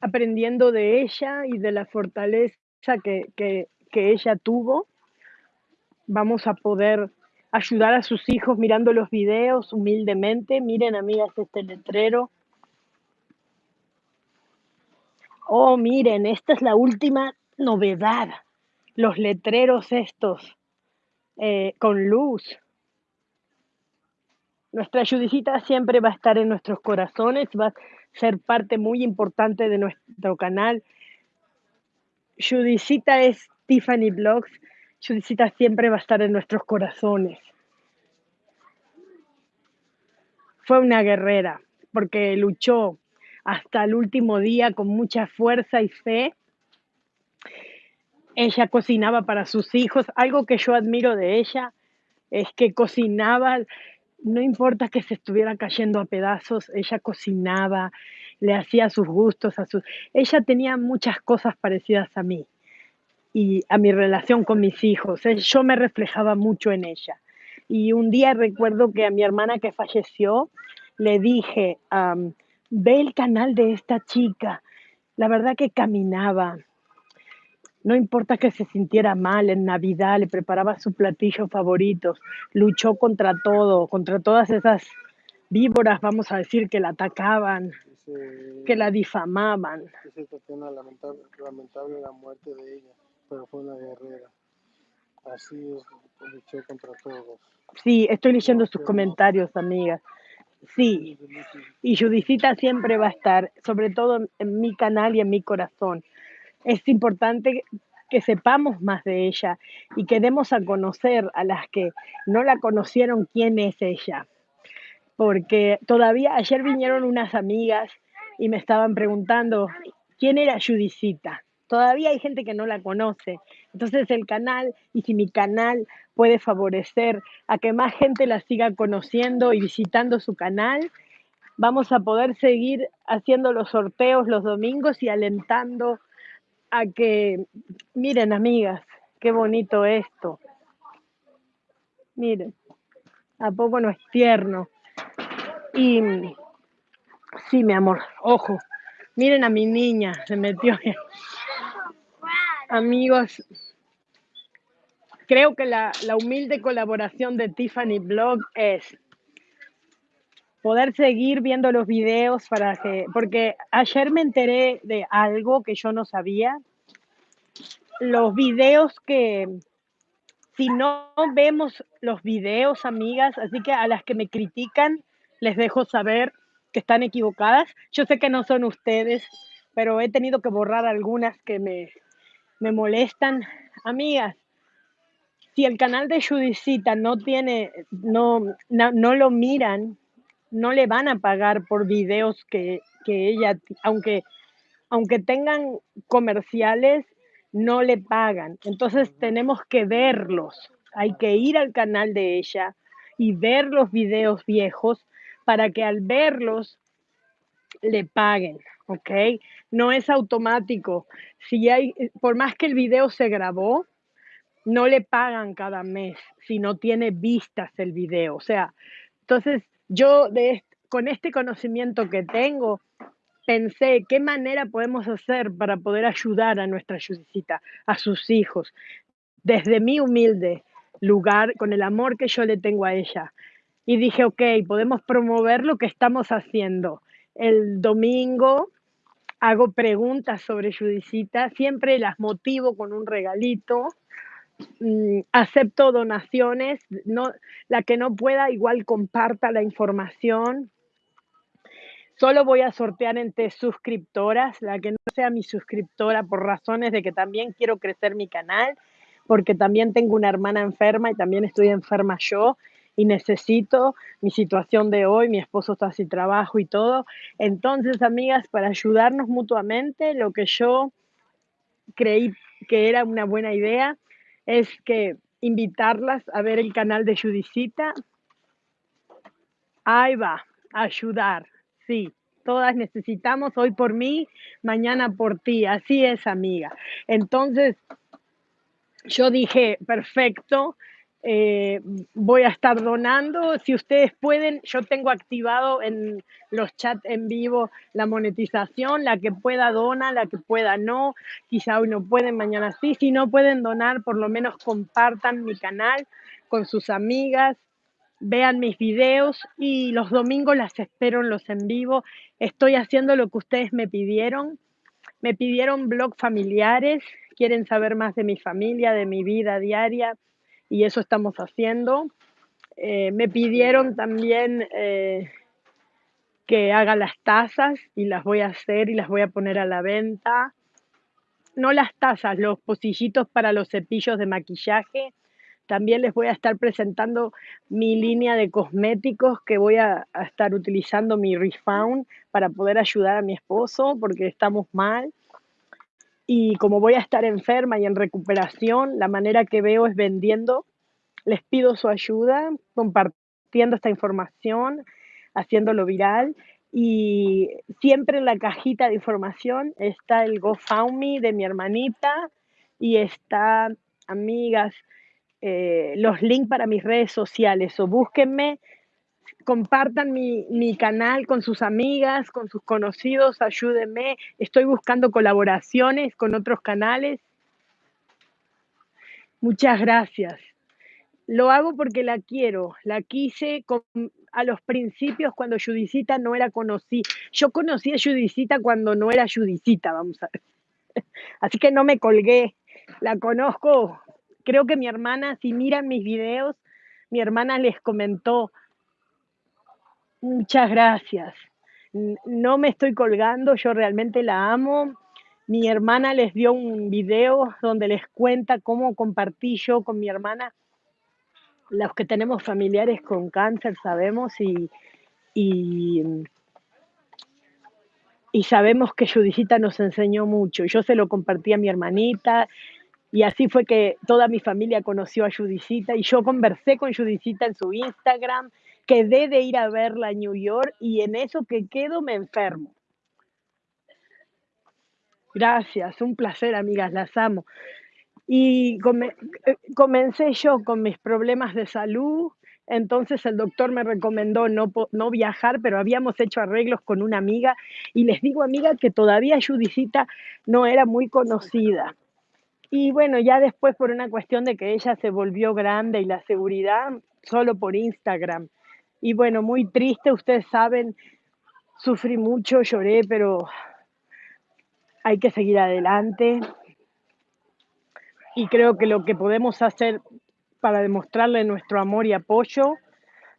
aprendiendo de ella y de la fortaleza que, que, que ella tuvo, vamos a poder ayudar a sus hijos mirando los videos humildemente. Miren, amigas, este letrero. Oh, miren, esta es la última novedad. Los letreros estos eh, con luz. Nuestra Judicita siempre va a estar en nuestros corazones, va a ser parte muy importante de nuestro canal. Judicita es Tiffany Blogs. Judicita siempre va a estar en nuestros corazones. Fue una guerrera porque luchó hasta el último día con mucha fuerza y fe. Ella cocinaba para sus hijos. Algo que yo admiro de ella es que cocinaba no importa que se estuviera cayendo a pedazos, ella cocinaba, le hacía sus gustos a sus ella tenía muchas cosas parecidas a mí y a mi relación con mis hijos. Eh, Yo me reflejaba mucho en ella. Y un día recuerdo que a mi hermana que falleció le dije, am, ve el canal de esta chica. La verdad que caminaba, no importa que se sintiera mal en Navidad, le preparaba sus platillos favoritos, luchó contra todo, contra todas esas víboras, vamos a decir, que la atacaban, que la difamaban. Tatiana, lamentable, lamentable la muerte de ella, pero fue una guerrera. Así es, luchó contra todos. Sí, estoy leyendo sus comentarios, amigas. Sí, y Judicita siempre va a estar, sobre todo en, en mi canal y en mi corazón. Es importante que sepamos más de ella y que demos a conocer a las que no la conocieron quién es ella. Porque todavía ayer vinieron unas amigas y me estaban preguntando quién era Judicita. Todavía hay gente que no la conoce. Entonces el canal, y si mi canal puede favorecer a que más gente la siga conociendo y visitando su canal, vamos a poder seguir haciendo los sorteos los domingos y alentando a que, miren amigas, qué bonito esto. Miren, ¿a poco no es tierno? Y sí, mi amor, ojo, miren a mi niña, se metió. Amigos, creo que la, humilde colaboración de Tiffany Blog es poder seguir viendo los videos para que, porque ayer me enteré de algo que yo no sabía. Los videos que, si no vemos los videos, amigas, así que a las que me critican, les dejo saber que están equivocadas. Yo sé que no son ustedes, pero he tenido que borrar algunas que me, me molestan. Amigas, si el canal de Judicita no tiene, no, no, no lo miran, no le van a pagar por videos que, que ella, aunque, aunque tengan comerciales, no le pagan. Entonces tenemos que verlos. Hay que ir al canal de ella y ver los videos viejos para que al verlos le paguen, ¿ok? No es automático. Si hay, por más que el video se grabó, no le pagan cada mes si no tiene vistas el video. O sea, entonces yo de, con este conocimiento que tengo, pensé qué manera podemos hacer para poder ayudar a nuestra Judicita, a sus hijos, desde mi humilde lugar, con el amor que yo le tengo a ella. Y dije, ok, podemos promover lo que estamos haciendo. El domingo hago preguntas sobre Judicita, siempre las motivo con un regalito, mm, acepto donaciones, la que no pueda igual comparta la información. Solo voy a sortear entre suscriptoras, la que no sea mi suscriptora por razones de que también quiero crecer mi canal, porque también tengo una hermana enferma y también estoy enferma yo y necesito mi situación de hoy, mi esposo está sin trabajo y todo. Entonces, amigas, para ayudarnos mutuamente, lo que yo creí que era una buena idea es que invitarlas a ver el canal de Judicita. Ahí va, ayudar. Sí, todas necesitamos hoy por mí, mañana por ti. Así es, amiga. Entonces, yo dije, perfecto, eh, voy a estar donando. Si ustedes pueden, yo tengo activado en los chats en vivo la monetización, la que pueda dona, la que pueda no. Quizá hoy no pueden, mañana sí. Si no pueden donar, por lo menos compartan mi canal con sus amigas, vean mis videos y los domingos las espero en los en vivo. Estoy haciendo lo que ustedes me pidieron. Me pidieron blog familiares, quieren saber más de mi familia, de mi vida diaria, y eso estamos haciendo. Eh, me pidieron también eh, que haga las tazas y las voy a hacer y las voy a poner a la venta. No las tazas, los pocillitos para los cepillos de maquillaje. También les voy a estar presentando mi línea de cosméticos que voy a, estar utilizando mi Refound para poder ayudar a mi esposo porque estamos mal. Y como voy a estar enferma y en recuperación, la manera que veo es vendiendo. Les pido su ayuda, compartiendo esta información, haciéndolo viral. Y siempre en la cajita de información está el GoFundMe de mi hermanita y está, amigas, eh, los links para mis redes sociales. O búsquenme, compartan mi, mi canal con sus amigas, con sus conocidos, ayúdenme. Estoy buscando colaboraciones con otros canales. Muchas gracias. Lo hago porque la quiero, la quise con- a los principios cuando Judicita no era conocida. Yo conocí a Judicita cuando no era Judicita, vamos a ver. Así que no me colgué, la conozco. Creo que mi hermana, si miran mis videos, mi hermana les comentó, muchas gracias. No me estoy colgando, yo realmente la amo. Mi hermana les dio un video donde les cuenta cómo compartí yo con mi hermana los que tenemos familiares con cáncer sabemos y, y, y sabemos que Judicita nos enseñó mucho. Yo se lo compartí a mi hermanita y así fue que toda mi familia conoció a Judicita y yo conversé con Judicita en su Instagram, quedé de ir a verla a New York y en eso que quedo me enfermo. Gracias, un placer, amigas, las amo. Y eh, comencé yo con mis problemas de salud, entonces el doctor me recomendó no, no viajar, pero habíamos hecho arreglos con una amiga y les digo, amiga, que todavía Judicita no era muy conocida. Y bueno, ya después por una cuestión de que ella se volvió grande y la seguridad, solo por Instagram. Y bueno, muy triste, ustedes saben, sufrí mucho, lloré, pero hay que seguir adelante. Y creo que lo que podemos hacer para demostrarle nuestro amor y apoyo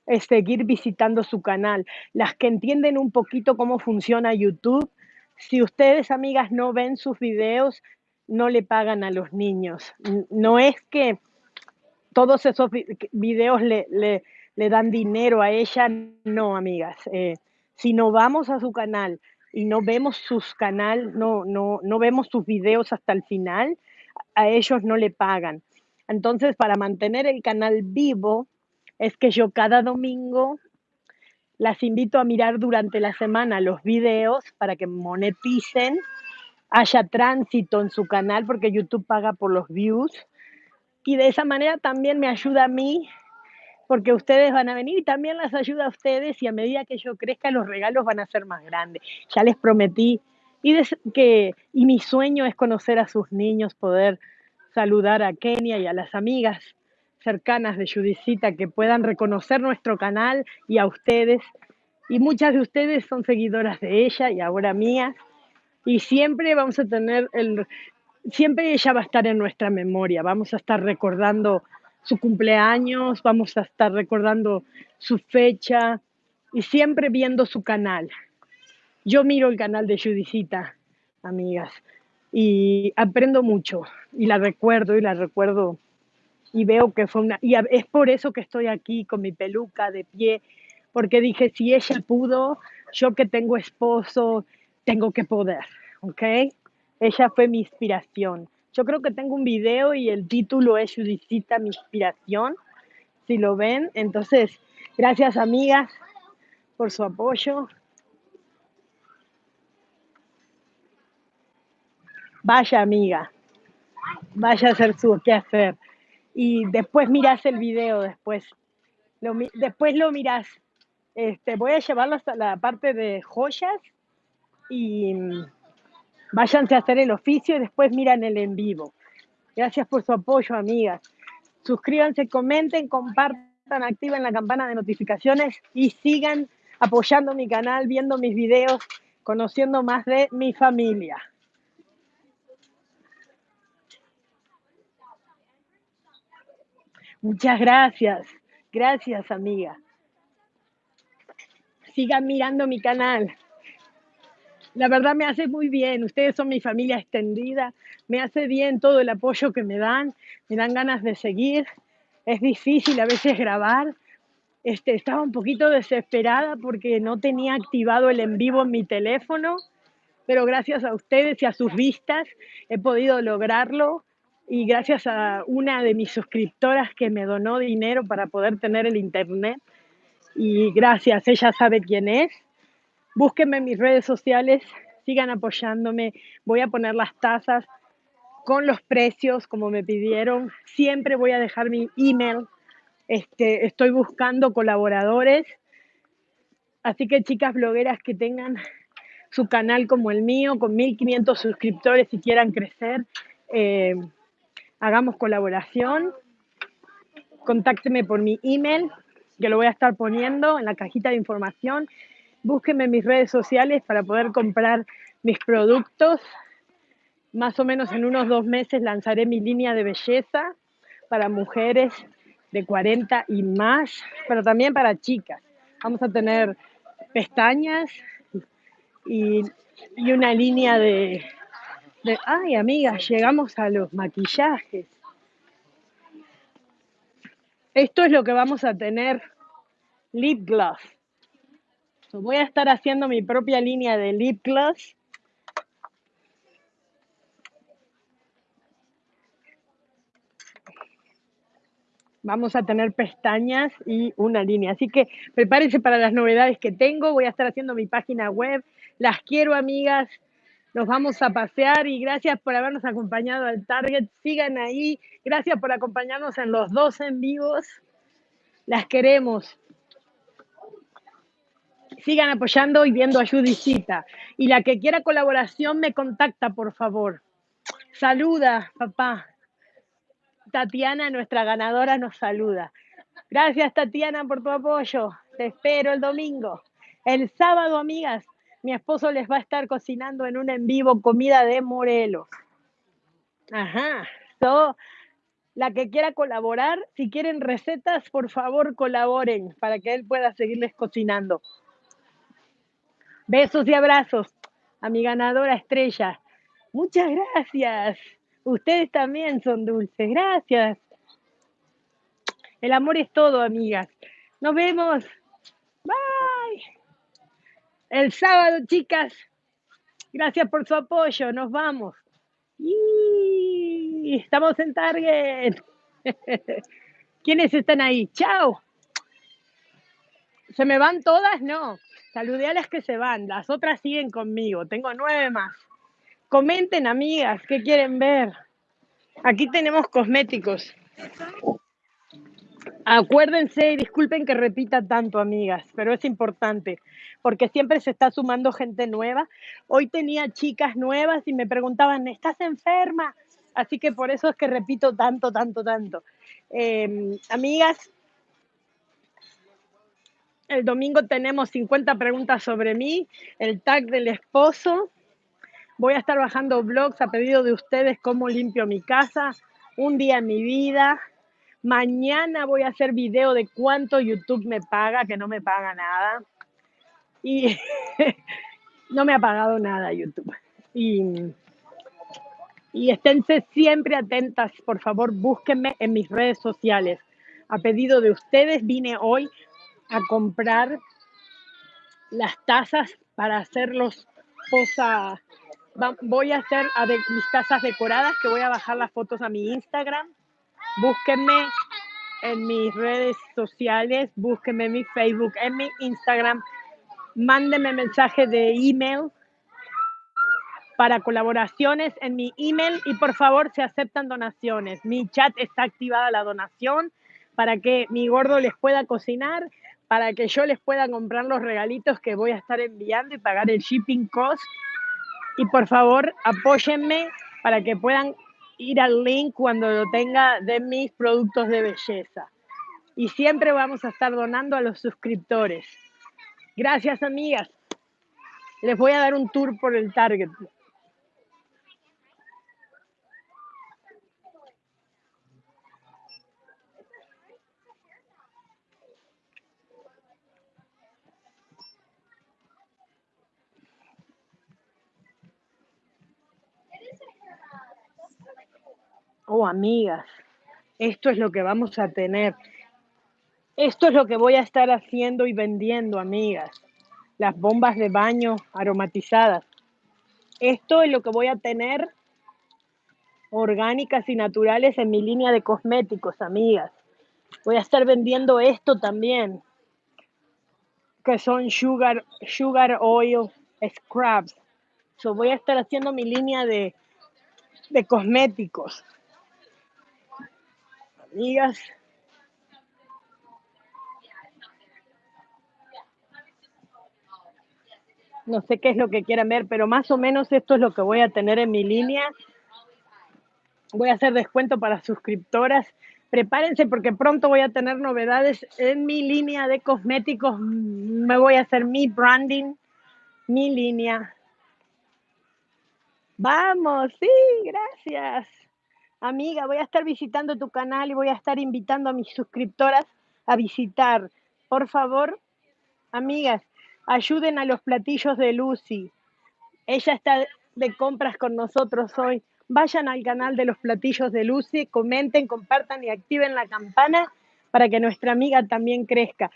es seguir visitando su canal. Las que entienden un poquito cómo funciona YouTube, si ustedes, amigas, no ven sus videos, no le pagan a los niños. No es que todos esos vi- videos le, le dan dinero a ella, no, amigas. Eh, si no vamos a su canal y no vemos sus canal, no, no, no vemos sus videos hasta el final, a ellos no le pagan. Entonces, para mantener el canal vivo, es que yo cada domingo las invito a mirar durante la semana los videos para que moneticen, haya tránsito en su canal, porque YouTube paga por los views. Y de esa manera también me ayuda a mí, porque ustedes van a venir y también las ayuda a ustedes y a medida que yo crezca los regalos van a ser más grandes. Ya les prometí y, que, y mi sueño es conocer a sus niños, poder saludar a Kenia y a las amigas cercanas de Judicita que puedan reconocer nuestro canal y a ustedes. Y muchas de ustedes son seguidoras de ella y ahora mías. Y siempre vamos a tener el, siempre ella va a estar en nuestra memoria. Vamos a estar recordando su cumpleaños, vamos a estar recordando su fecha y siempre viendo su canal. Yo miro el canal de Judicita, amigas, y aprendo mucho y la recuerdo y la recuerdo y veo que fue una... Y es por eso que estoy aquí con mi peluca de pie, porque dije, si ella pudo, yo que tengo esposo, tengo que poder, ¿ok? Ella fue mi inspiración. Yo creo que tengo un video y el título es Judicita, mi inspiración, si lo ven. Entonces, gracias amigas por su apoyo. Vaya amiga, vaya a hacer su qué hacer. Y después mirás el video, después lo, después lo mirás. Este, voy a llevarlo hasta la parte de joyas y váyanse a hacer el oficio y después miran el en vivo. Gracias por su apoyo, amigas. Suscríbanse, comenten, compartan, activen la campana de notificaciones y sigan apoyando mi canal, viendo mis videos, conociendo más de mi familia. Muchas gracias. Gracias, amiga. Sigan mirando mi canal. La verdad me hace muy bien. Ustedes son mi familia extendida. Me hace bien todo el apoyo que me dan. Me dan ganas de seguir. Es difícil a veces grabar. Este, estaba un poquito desesperada porque no tenía activado el en vivo en mi teléfono, pero gracias a ustedes y a sus vistas he podido lograrlo y gracias a una de mis suscriptoras que me donó dinero para poder tener el internet Y gracias, ella sabe quién es. Búsquenme en mis redes sociales, sigan apoyándome. Voy a poner las tazas con los precios como me pidieron. Siempre voy a dejar mi email. Este, estoy buscando colaboradores. Así que chicas blogueras que tengan su canal como el mío, con 1500 suscriptores y quieran crecer, eh, hagamos colaboración. Contácteme por mi email, que lo voy a estar poniendo en la cajita de información. Búsquenme en mis redes sociales para poder comprar mis productos. Más o menos en unos dos meses lanzaré mi línea de belleza para mujeres de 40 y más, pero también para chicas. Vamos a tener pestañas y, y una línea de, de... Ay, amigas, llegamos a los maquillajes. Esto es lo que vamos a tener, lip gloss. Voy a estar haciendo mi propia línea de lip gloss. Vamos a tener pestañas y una línea. Así que prepárense para las novedades que tengo. Voy a estar haciendo mi página web. Las quiero, amigas. Nos vamos a pasear y gracias por habernos acompañado al Target. Sigan ahí. Gracias por acompañarnos en los dos en vivos. Las queremos. Sigan apoyando y viendo a Judicita. Y la que quiera colaboración me contacta, por favor. Saluda, papá. Tatiana, nuestra ganadora, nos saluda. Gracias, Tatiana, por tu apoyo. Te espero el domingo. El sábado, amigas, mi esposo les va a estar cocinando en un en vivo comida de Morelos. Ajá. So, la que quiera colaborar, si quieren recetas, por favor colaboren para que él pueda seguirles cocinando. Besos y abrazos a mi ganadora estrella. Muchas gracias. Ustedes también son dulces. Gracias. El amor es todo, amigas. Nos vemos. Bye. El sábado, chicas. Gracias por su apoyo. Nos vamos. Y estamos en Target. ¿Quiénes están ahí? Chao. ¿Se me van todas? No. Saludé a las que se van. Las otras siguen conmigo. Tengo nueve más. Comenten, amigas, ¿qué quieren ver? Aquí tenemos cosméticos. Acuérdense y disculpen que repita tanto, amigas, pero es importante porque siempre se está sumando gente nueva. Hoy tenía chicas nuevas y me preguntaban, ¿estás enferma? Así que por eso es que repito tanto, tanto, tanto. Eh, amigas, el domingo tenemos 50 preguntas sobre mí, el tag del esposo. Voy a estar bajando blogs a pedido de ustedes cómo limpio mi casa, un día en mi vida. Mañana voy a hacer video de cuánto YouTube me paga, que no me paga nada. Y no me ha pagado nada YouTube. Y, y esténse siempre atentas, por favor, búsquenme en mis redes sociales. A pedido de ustedes vine hoy a comprar las tazas para hacerlos posa. va- Voy a hacer mis tazas decoradas que voy a bajar las fotos a mi Instagram. Búsquenme en mis redes sociales, búsquenme en mi Facebook, en mi Instagram. Mándenme mensaje de email para colaboraciones en mi email y por favor se aceptan donaciones. Mi chat está activada la donación para que mi gordo les pueda cocinar, para que yo les pueda comprar los regalitos que voy a estar enviando y pagar el shipping cost. Y por favor apóyenme para que puedan ir al link cuando lo tenga de mis productos de belleza. Y siempre vamos a estar donando a los suscriptores. Gracias, amigas. Les voy a dar un tour por el Target. Oh, amigas, esto es lo que vamos a tener. Esto es lo que voy a estar haciendo y vendiendo, amigas. Las bombas de baño aromatizadas. Esto es lo que voy a tener orgánicas y naturales en mi línea de cosméticos, amigas. Voy a estar vendiendo esto también. que son sugar, sugar oil scrubs. So voy a estar haciendo mi línea de, de cosméticos. Amigas, no sé qué es lo que quieran ver, pero más o menos esto es lo que voy a tener en mi línea. Voy a hacer descuento para suscriptoras. Prepárense porque pronto voy a tener novedades en mi línea de cosméticos. Me voy a hacer mi branding, mi línea. Vamos, sí, gracias. Amiga, voy a estar visitando tu canal y voy a estar invitando a mis suscriptoras a visitar. Por favor, amigas, ayuden a los platillos de Lucy. Ella está de compras con nosotros hoy. Vayan al canal de los platillos de Lucy, comenten, compartan y activen la campana para que nuestra amiga también crezca.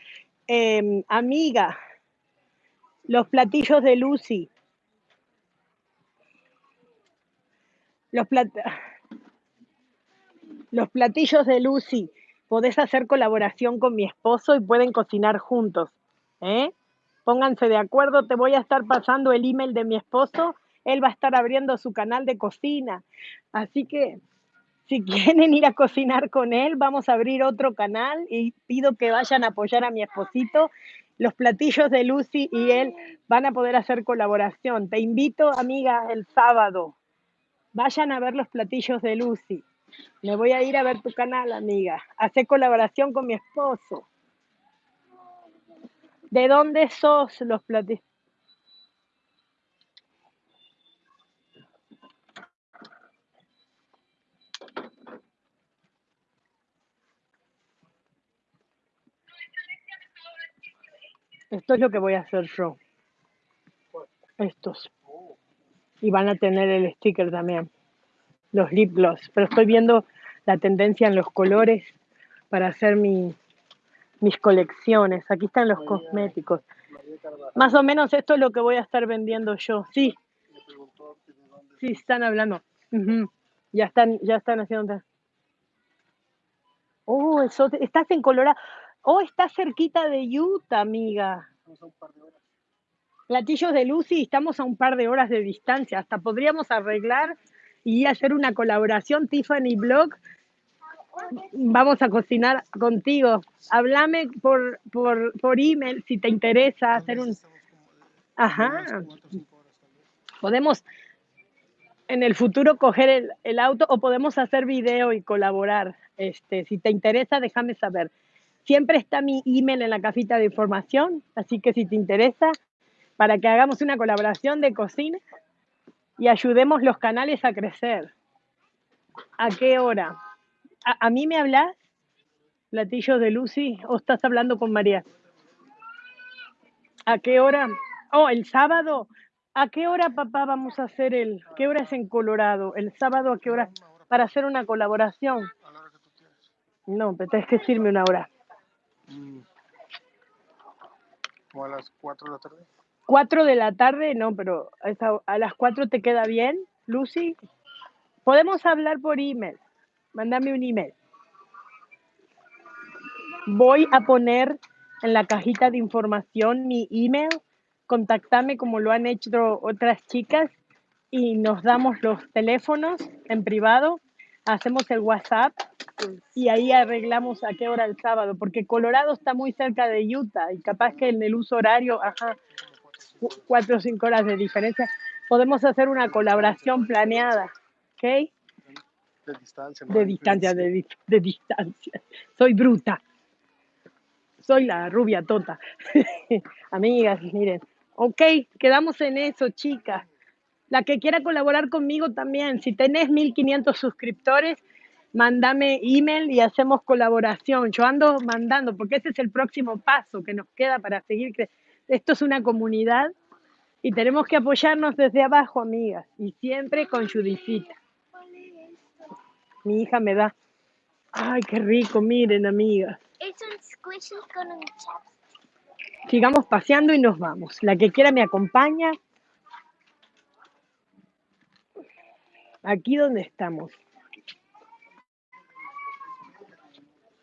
Em, amiga, los platillos de Lucy. Los, plat- los platillos de Lucy. Podés hacer colaboración con mi esposo y pueden cocinar juntos. ¿eh? Pónganse de acuerdo, te voy a estar pasando el email de mi esposo. Él va a estar abriendo su canal de cocina. Así que si quieren ir a cocinar con él, vamos a abrir otro canal y pido que vayan a apoyar a mi esposito. Los platillos de Lucy y él van a poder hacer colaboración. Te invito, amiga, el sábado. Vayan a ver los platillos de Lucy. Me voy a ir a ver tu canal, amiga. Hacer colaboración con mi esposo. ¿De dónde sos los platillos? Esto es lo que voy a hacer yo. Estos. Y van a tener el sticker también. Los lip gloss. Pero estoy viendo la tendencia en los colores para hacer mi, mis colecciones. Aquí están los cosméticos. Más o menos esto es lo que voy a estar vendiendo yo. Sí, sí, están hablando. Ya están, ya están haciendo. Oh, eso, estás en Colorado. Oh, estás cerquita de Utah, amiga. estamos a un par de horas. Platillos de Lucy, estamos a un par de horas de distancia. Hasta podríamos arreglar y hacer una colaboración, Tiffany Blog. Vamos a cocinar contigo. Háblame por, por, por email si te interesa hacer un... Ajá, podemos en el futuro coger el, el auto o podemos hacer video y colaborar. Este, si te interesa, déjame saber. Siempre está mi email en la cajita de información, así que si te interesa, para que hagamos una colaboración de cocina y ayudemos los canales a crecer. ¿A qué hora? ¿A, mí me hablas? Platillos de Lucy o estás hablando con María? ¿A qué hora? Oh, el sábado. ¿A qué hora, papá, vamos a hacer el? ¿Qué hora es en Colorado? ¿El sábado a qué hora? Para hacer una colaboración. No, pero tienes que decirme una hora. Mm. Como a las 4 de la tarde. ¿Cuatro de la tarde? No, pero a, las cuatro te queda bien, Lucy. Podemos hablar por email. Mándame un email. Voy a poner en la cajita de información mi email. Contactame como lo han hecho otras chicas y nos damos los teléfonos en privado. Hacemos el WhatsApp y ahí arreglamos a qué hora el sábado, porque Colorado está muy cerca de Utah y capaz que en el uso horario, ajá, cuatro o cinco horas de diferencia, podemos hacer una colaboración planeada, ¿ok? De distancia. De distancia, de, de distancia. Soy bruta. Soy la rubia tota. Amigas, miren. Ok, quedamos en eso, chicas. La que quiera colaborar conmigo también. Si tenés 1500 suscriptores, mándame email y hacemos colaboración. Yo ando mandando, porque ese es el próximo paso que nos queda para seguir. cre- Esto es una comunidad y tenemos que apoyarnos desde abajo, amigas. Y siempre con Judicita. Mi hija me da. Ay, qué rico, miren, amigas. Es un squishy con un chapstick. Sigamos paseando y nos vamos. La que quiera me acompaña. Aquí donde estamos.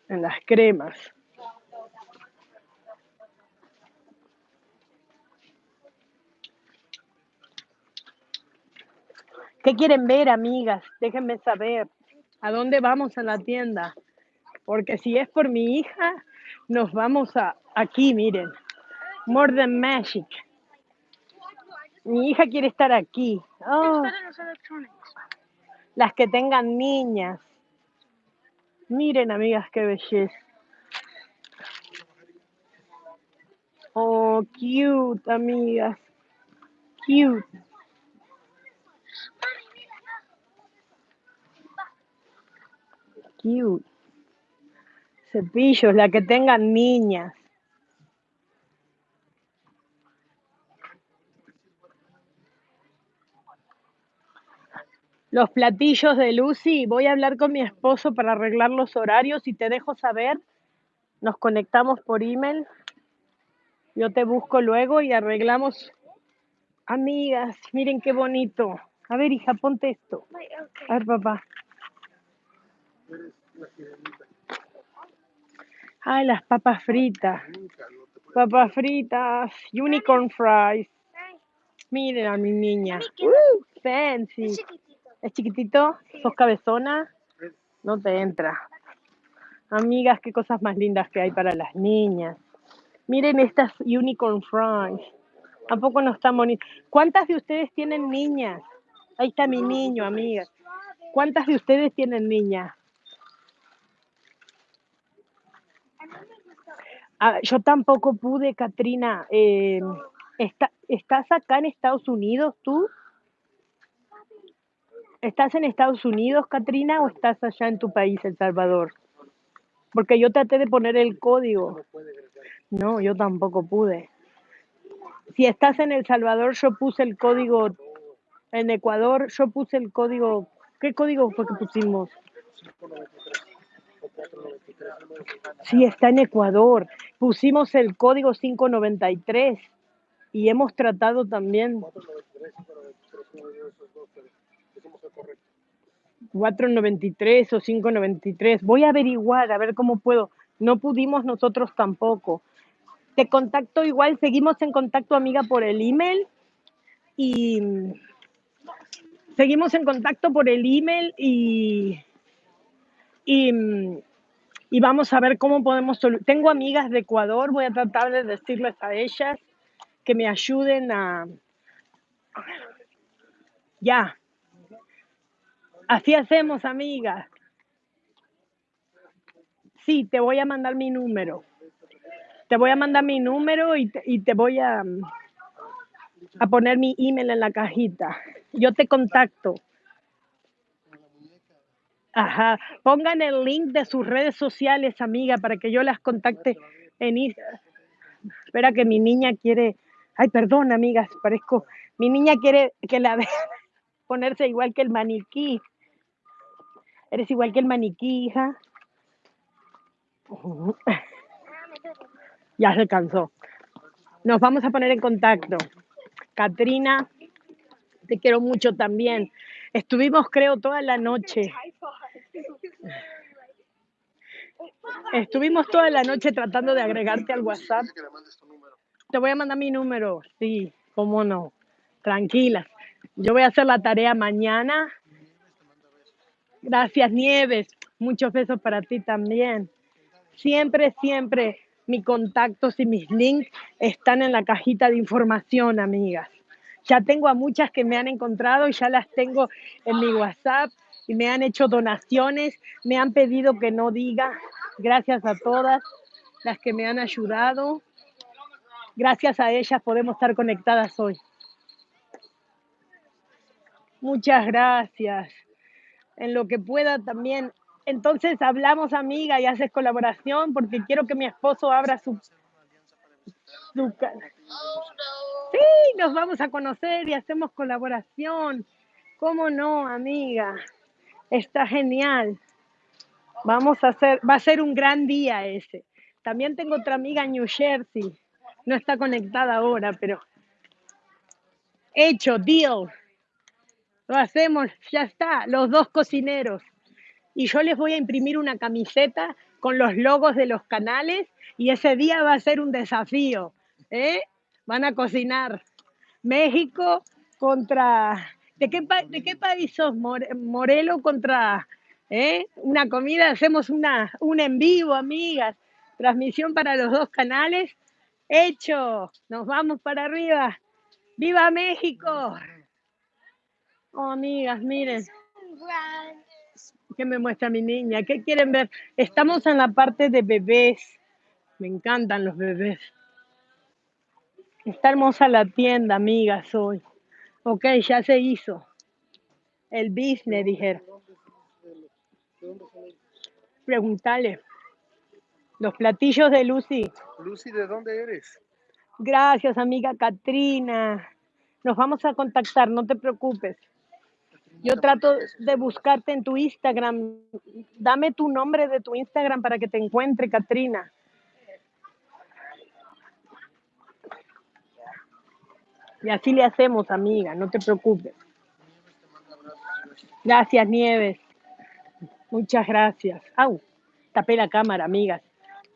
En las cremas. ¿Qué quieren ver, amigas? Déjenme saber. ¿A dónde vamos a la tienda? Porque si es por mi hija, nos vamos a aquí, miren. More than magic. Mi hija quiere estar aquí. Oh, las que tengan niñas. Miren, amigas, qué belleza. Oh, cute, amigas. Cute. Cute. Cepillos, la que tengan niñas. Los platillos de Lucy, voy a hablar con mi esposo para arreglar los horarios y te dejo saber. Nos conectamos por email. Yo te busco luego y arreglamos. Amigas, miren qué bonito. A ver, hija, ponte esto. A ver, papá. Ay, las papas fritas. Papas fritas. Unicorn fries. Miren a mi niña. Mami, ¿qué Uh, fancy. es chiquitito. ¿Sos cabezona? No te entra. Amigas, qué cosas más lindas que hay para las niñas. Miren estas unicorn fries. Tampoco no están bonitas. ¿Cuántas de ustedes tienen niñas? Ahí está mi niño, amigas. ¿Cuántas de ustedes tienen niñas? Ah, yo tampoco pude, Katrina. Eh, está- ¿Estás acá en Estados Unidos tú? ¿Estás en Estados Unidos, Katrina, o estás allá en tu país, El Salvador? Porque yo traté de poner el código. no yo tampoco pude. Si estás en El Salvador, yo puse el código. En Ecuador, yo puse el código. ¿Qué código fue que pusimos? 593 o 493. uno de esos. Sí, está en Ecuador. Pusimos el código 593 y hemos tratado también 493, 593, uno de esos dos, pero pusimos el correcto. 493 o 593. Voy a averiguar, a ver cómo puedo. No pudimos nosotros tampoco. Te contacto igual, seguimos en contacto, amiga, por el email y seguimos en contacto por el email y, y, y vamos a ver cómo podemos Tengo amigas de Ecuador, voy a tratar de decirles a ellas que me ayuden a... Ya, así hacemos, amigas. Sí, te voy a mandar mi número. Te voy a mandar mi número y te, y te voy a, a poner mi email en la cajita. Yo te contacto. Ajá. Pongan el link de sus redes sociales, amiga, para que yo las contacte en Instagram. Espera que mi niña quiere. Ay, perdón, amigas, parezco. Mi niña quiere que la vean ponerse igual que el maniquí. Eres igual que el maniquí, hija. Ya se cansó. Nos vamos a poner en contacto. Katrina, te quiero mucho también. Estuvimos, creo, toda la noche. Estuvimos toda la noche tratando de agregarte al WhatsApp. Te voy a mandar mi número. Sí, cómo no. Tranquilas. Yo voy a hacer la tarea mañana. Gracias, Nieves. Muchos besos para ti también. Siempre, siempre mis contactos y mis links están en la cajita de información, amigas. Ya tengo a muchas que me han encontrado y ya las tengo en mi WhatsApp y me han hecho donaciones, me han pedido que no diga. Gracias a todas las que me han ayudado. Gracias a ellas podemos estar conectadas hoy. Muchas gracias. En lo que pueda también. Entonces hablamos, amiga, y haces colaboración porque quiero que mi esposo abra su, su Sí, nos vamos a conocer y hacemos colaboración. ¿Cómo no, amiga? Está genial. Vamos a hacer, va a ser un gran día ese. También tengo otra amiga en New Jersey. No está conectada ahora, pero hecho, deal. Lo hacemos, ya está, los dos cocineros. Y yo les voy a imprimir una camiseta con los logos de los canales y ese día va a ser un desafío. ¿eh? Van a cocinar México contra ¿De qué, país sos? More- Morelo contra ¿eh? una comida. Hacemos una, un en vivo, amigas. Transmisión para los dos canales. Hecho. Nos vamos para arriba. ¡Viva México! Oh, amigas, miren. ¿Qué me muestra mi niña? ¿Qué quieren ver? Estamos en la parte de bebés. Me encantan los bebés. Está hermosa la tienda, amigas, hoy. Ok, ya se hizo. El business, dijeron. Preguntale. Los platillos de Lucy. Lucy, ¿de dónde eres? Gracias, amiga Katrina. Nos vamos a contactar, no te preocupes. Yo trato de buscarte en tu Instagram. Dame tu nombre de tu Instagram para que te encuentre, Katrina. Y así le hacemos, amiga, no te preocupes. Gracias, Nieves. Muchas gracias. Au, tapé la cámara, amigas.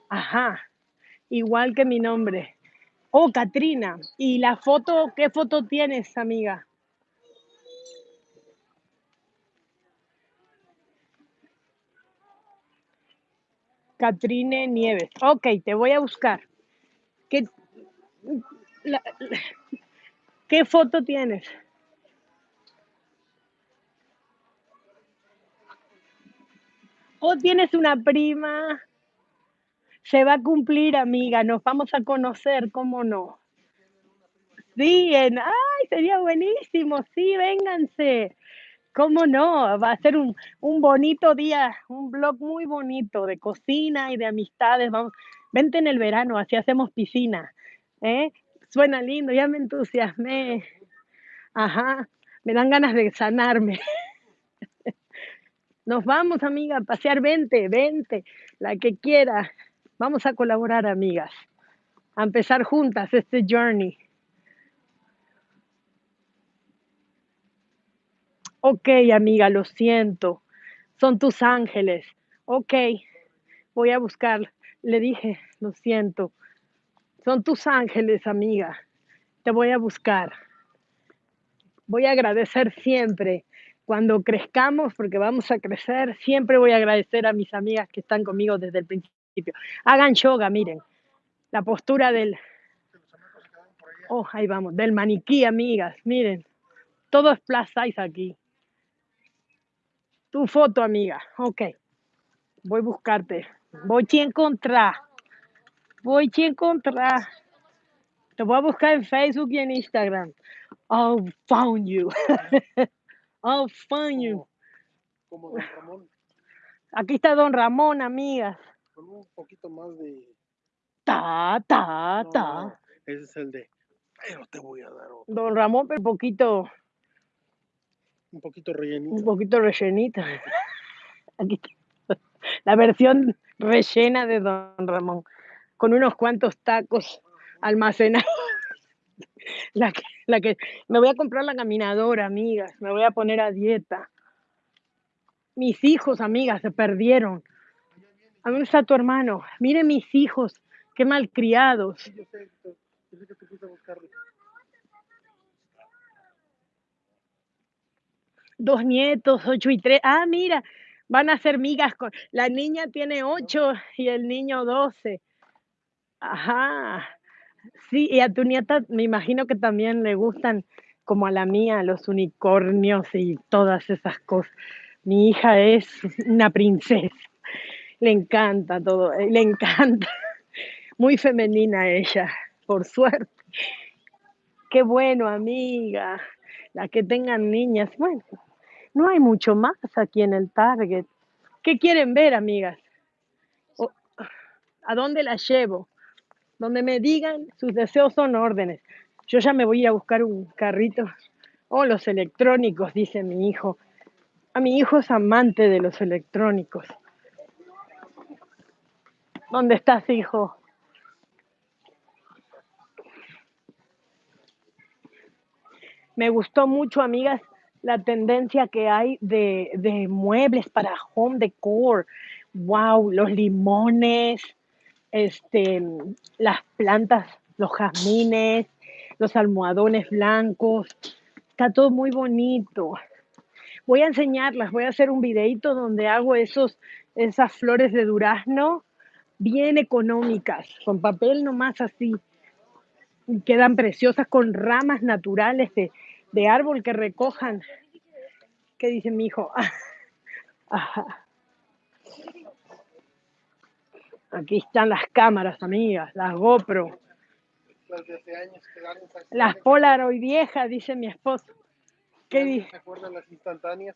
Ajá, igual que mi nombre. Oh, Katrina. ¿Y la foto, qué foto tienes, amiga? Catrine Nieves. Ok, te voy a buscar. ¿Qué, ¿qué foto tienes? ¿O tienes una prima? Se va a cumplir, amiga. Nos vamos a conocer, ¿cómo no? Sí, en, ay, sería buenísimo. Sí, vénganse. ¿Cómo no? Va a ser un, un bonito día, un blog muy bonito de cocina y de amistades. Vamos, vente en el verano, así hacemos piscina. ¿eh? Suena lindo, ya me entusiasmé. Ajá, me dan ganas de sanarme. Nos vamos, amiga, a pasear, vente, vente, la que quiera. Vamos a colaborar, amigas, a empezar juntas este journey. Ok, amiga, lo siento. Son tus ángeles. Ok, voy a buscar. Le dije, lo siento. Son tus ángeles, amiga. Te voy a buscar. Voy a agradecer siempre. Cuando crezcamos, porque vamos a crecer, siempre voy a agradecer a mis amigas que están conmigo desde el principio. Hagan yoga, miren. La postura del... Oh, ahí vamos. Del maniquí, amigas. Miren. Todo es aquí. Tu foto, amiga. Ok. Voy a buscarte. Voy a encontrar. Voy a encontrar. Te voy a buscar en Facebook y en Instagram. Oh, found you. oh, found you. Como Don Ramón, Aquí está Don Ramón, amigas. con un poquito más de... Ta, ta, No, ta. no, ese es el de... Pero te voy a dar otro. Don Ramón, pero poquito, Un poquito rellenito. un poquito rellenita. Aquí está. La versión rellena de Don Ramón. Con unos cuantos tacos almacenados. La que, la que, me voy a comprar la caminadora, amigas. Me voy a poner a dieta. Mis hijos, amigas, se perdieron. ¿A dónde está tu hermano? Miren mis hijos, qué malcriados. Dos nietos, ocho y tres. Ah, mira, van a ser migas con. La niña tiene ocho y el niño doce. Ajá. Sí, y a tu nieta me imagino que también le gustan, como a la mía, los unicornios y todas esas cosas. Mi hija es una princesa. Le encanta todo, eh, le encanta. Muy femenina ella, por suerte. Qué bueno, amiga. Las que tengan niñas. Bueno, no hay mucho más aquí en el Target. ¿Qué quieren ver, amigas? ¿A dónde las llevo? Donde me digan, sus deseos son órdenes. Yo ya me voy a ir a buscar un carrito. Oh, los electrónicos, dice mi hijo. A mi hijo es amante de los electrónicos. ¿Dónde estás, hijo? Me gustó mucho, amigas, la tendencia que hay de, de muebles para home decor. Wow, los limones, este, las plantas, los jazmines, los almohadones blancos. Está todo muy bonito. Voy a enseñarlas, voy a hacer un videito donde hago esos, esas flores de durazno bien económicas, con papel nomás así. Y quedan preciosas con ramas naturales de, de árbol que recojan. ¿Qué dice mi hijo? Ajá. Aquí están las cámaras, amigas, las GoPro, Las de hace años quedaron esas- las Polaroid viejas, dice mi esposo. ¿Qué dice? ¿Se acuerdan las instantáneas?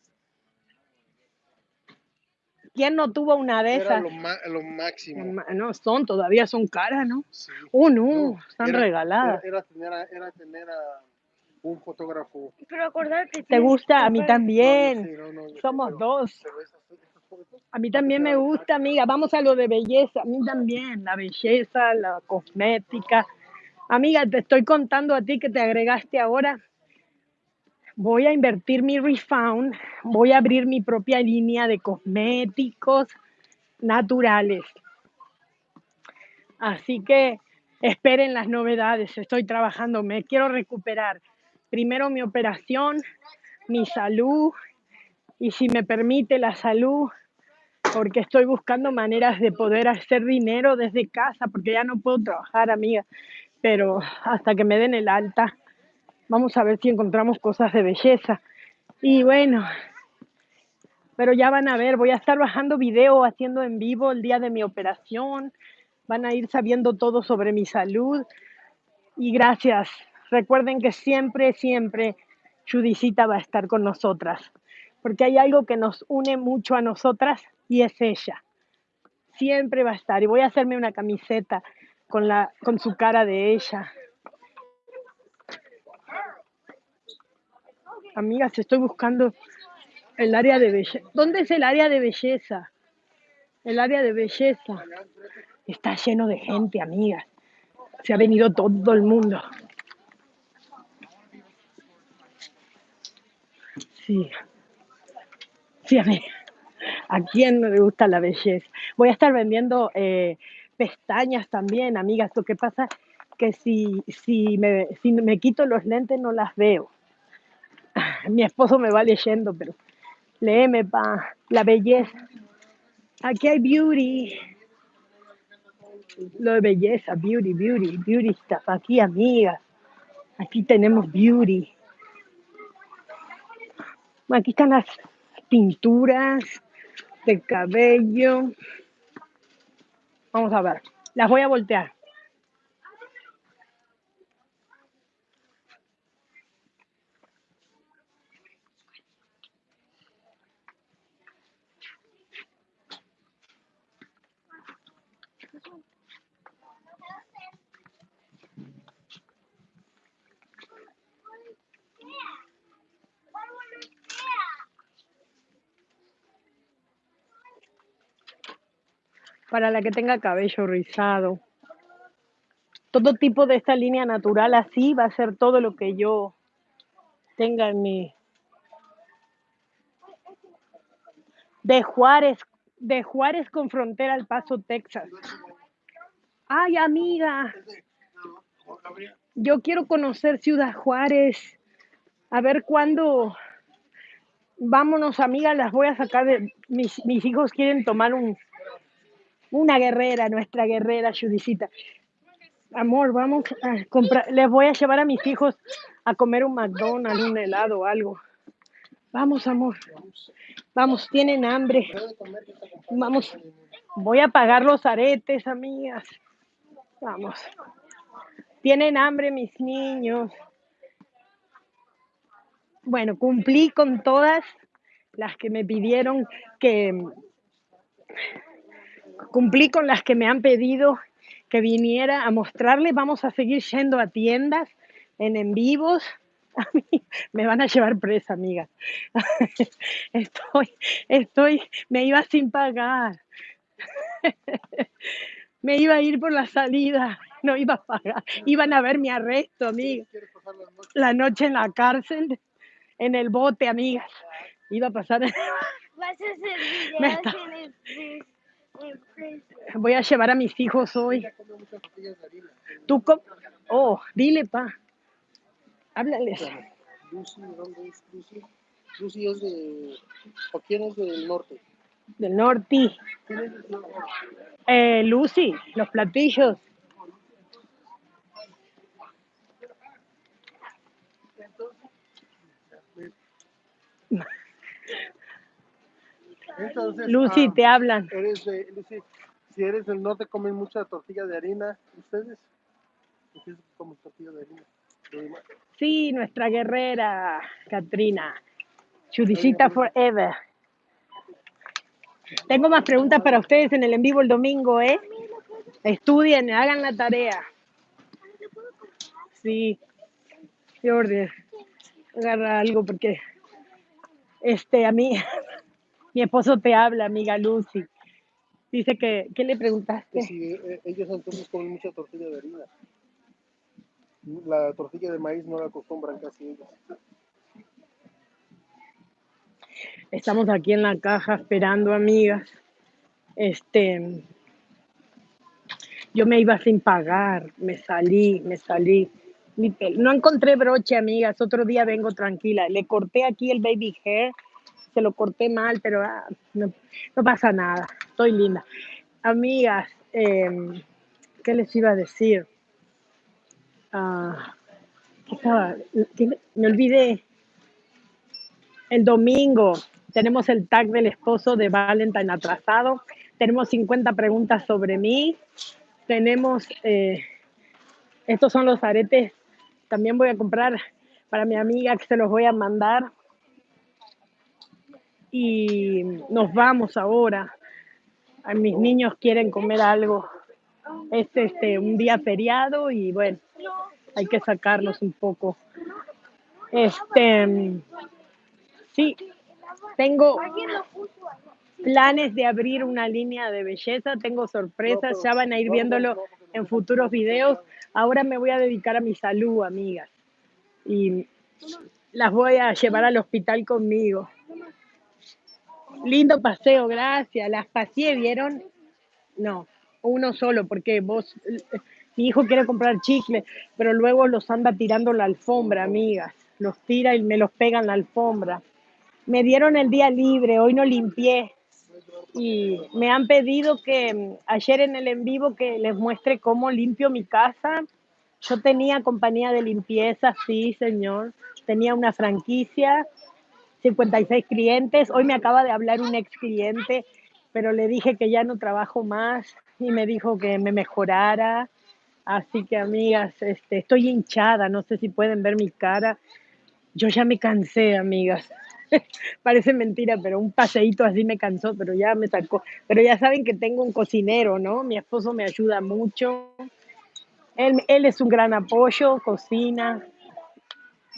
¿Quién no tuvo una de Era esas? lo, lo máximo. No, son, todavía son caras, ¿no? Sí. Oh, no, No, están era- regaladas. Era, era tener, a, era tener a un fotógrafo. Pero acordarte. ¿Te gusta? A mí No, también. sí, no, no, yo sé, Somos pero- dos. pero esas- A mí también me gusta, amiga. Vamos a lo de belleza. A mí también. La belleza, la cosmética. Amiga, te estoy contando a ti que te agregaste ahora. Voy a invertir mi refound. Voy a abrir mi propia línea de cosméticos naturales. Así que esperen las novedades. Estoy trabajando. Me quiero recuperar. Primero mi operación, mi salud y si me permite la salud, porque estoy buscando maneras de poder hacer dinero desde casa, porque ya no puedo trabajar, amiga, pero hasta que me den el alta, vamos a ver si encontramos cosas de belleza. Y bueno, pero ya van a ver, voy a estar bajando video, haciendo en vivo el día de mi operación, van a ir sabiendo todo sobre mi salud. Y gracias, recuerden que siempre, siempre Judicita va a estar con nosotras, porque hay algo que nos une mucho a nosotras y es ella. Siempre va a estar. Y voy a hacerme una camiseta con, la, con su cara de ella. Amigas, estoy buscando el área de belleza. ¿Dónde es el área de belleza? El área de belleza. Está lleno de gente, amigas. Se ha venido todo el mundo. Sí. Sí, a mí. ¿A quién no le gusta la belleza? Voy a estar vendiendo eh, pestañas también, amigas. Lo que pasa que si, si, me, si me quito los lentes no las veo. Mi esposo me va leyendo, pero léeme, pa, la belleza. Aquí hay beauty. Lo de belleza, beauty, beauty, beauty stuff. Aquí, amigas. Aquí tenemos beauty. Aquí están las pinturas de cabello. Vamos a ver. Las voy a voltear. Para la que tenga cabello rizado. Todo tipo de esta línea natural así va a ser todo lo que yo tenga en mi... De Juárez, de Juárez con frontera al Paso, Texas. Ay, amiga, yo quiero conocer Ciudad Juárez. A ver cuándo... Vámonos, amiga, las voy a sacar de... Mis, mis hijos quieren tomar un, una guerrera, nuestra guerrera Judicita. Amor, vamos a comprar, les voy a llevar a mis hijos a comer un McDonald's, un helado o algo. Vamos, amor. Vamos, tienen hambre. Vamos. Voy a pagar los aretes, amigas. Vamos. Tienen hambre mis niños. Bueno, cumplí con todas las que me pidieron que cumplí con las que me han pedido que viniera a mostrarles. Vamos a seguir yendo a tiendas en en vivos. A mí me van a llevar presa, amiga. Estoy, estoy, me iba sin pagar. Me iba a ir por la salida, no iba a pagar. Iban a ver mi arresto, amiga. ¿Quieres pasar las noches? La noche en la cárcel, en el bote, amigas. Iba a pasar. Vas a hacer Me videos está- Voy a llevar a mis hijos hoy. Tú, com- oh, dile, pa. Háblales. Lucy, ¿de dónde es Lucy? Lucy es de... ¿O quién es del norte? Del norte. ¿Quién es del norte? Eh, Lucy, los platillos. Entonces, Lucy, ah, te hablan. eres de, Lucy, si eres del norte, comen mucha tortilla de harina. ¿Ustedes? ¿Ustedes comen tortilla de harina? Sí, nuestra guerrera, Katrina. Chudicita forever. Tengo más preguntas para ustedes en el en vivo el domingo, ¿eh? Estudien, hagan la tarea. Sí, Jordi, agarra algo porque este a mí, mi esposo te habla, amiga Lucy. Dice que, ¿qué le preguntaste? si eh, ellos entonces comen mucha tortilla de harina. La tortilla de maíz no la acostumbran casi ellos. Estamos aquí en la caja esperando, amigas. Este, yo me iba sin pagar, me salí, me salí. No encontré broche, amigas. Otro día vengo tranquila. Le corté aquí el baby hair, se lo corté mal, pero ah, no, pasa nada. Estoy linda. Amigas, em, ¿qué les iba a decir? Ah, ¿qué estaba? ¿Qué me me olvidé. El domingo tenemos el tag del esposo de Valentine atrasado. Tenemos 50 preguntas sobre mí. Tenemos, eh, estos son los aretes. También voy a comprar para mi amiga que se los voy a mandar. Y nos vamos ahora. Mis niños quieren comer algo. Es este un día feriado y bueno, hay que sacarlos un poco. Este, sí, tengo planes de abrir una línea de belleza, tengo sorpresas, ya van a ir viéndolo en futuros videos. Ahora me voy a dedicar a mi salud, amigas, y las voy a llevar al hospital conmigo. Lindo paseo, gracias. Las paseé, ¿vieron? No, uno solo, porque vos, mi hijo quiere comprar chicle, pero luego los anda tirando la alfombra, amigas. Los tira y me los pega en la alfombra. Me dieron el día libre, hoy no limpié y me han pedido que mm, ayer en el en vivo que les muestre cómo limpio mi casa. Yo tenía compañía de limpieza, sí, señor. Tenía una franquicia, 56 clientes. Hoy me acaba de hablar un ex cliente, pero le dije que ya no trabajo más y me dijo que me mejorara. Así que, amigas, este, estoy hinchada, no sé si pueden ver mi cara. Yo ya me cansé, amigas. Parece mentira, pero un paseíto así me cansó, pero ya me sacó. Pero ya saben que tengo un cocinero, ¿no? Mi esposo me ayuda mucho. Él, él es un gran apoyo, cocina.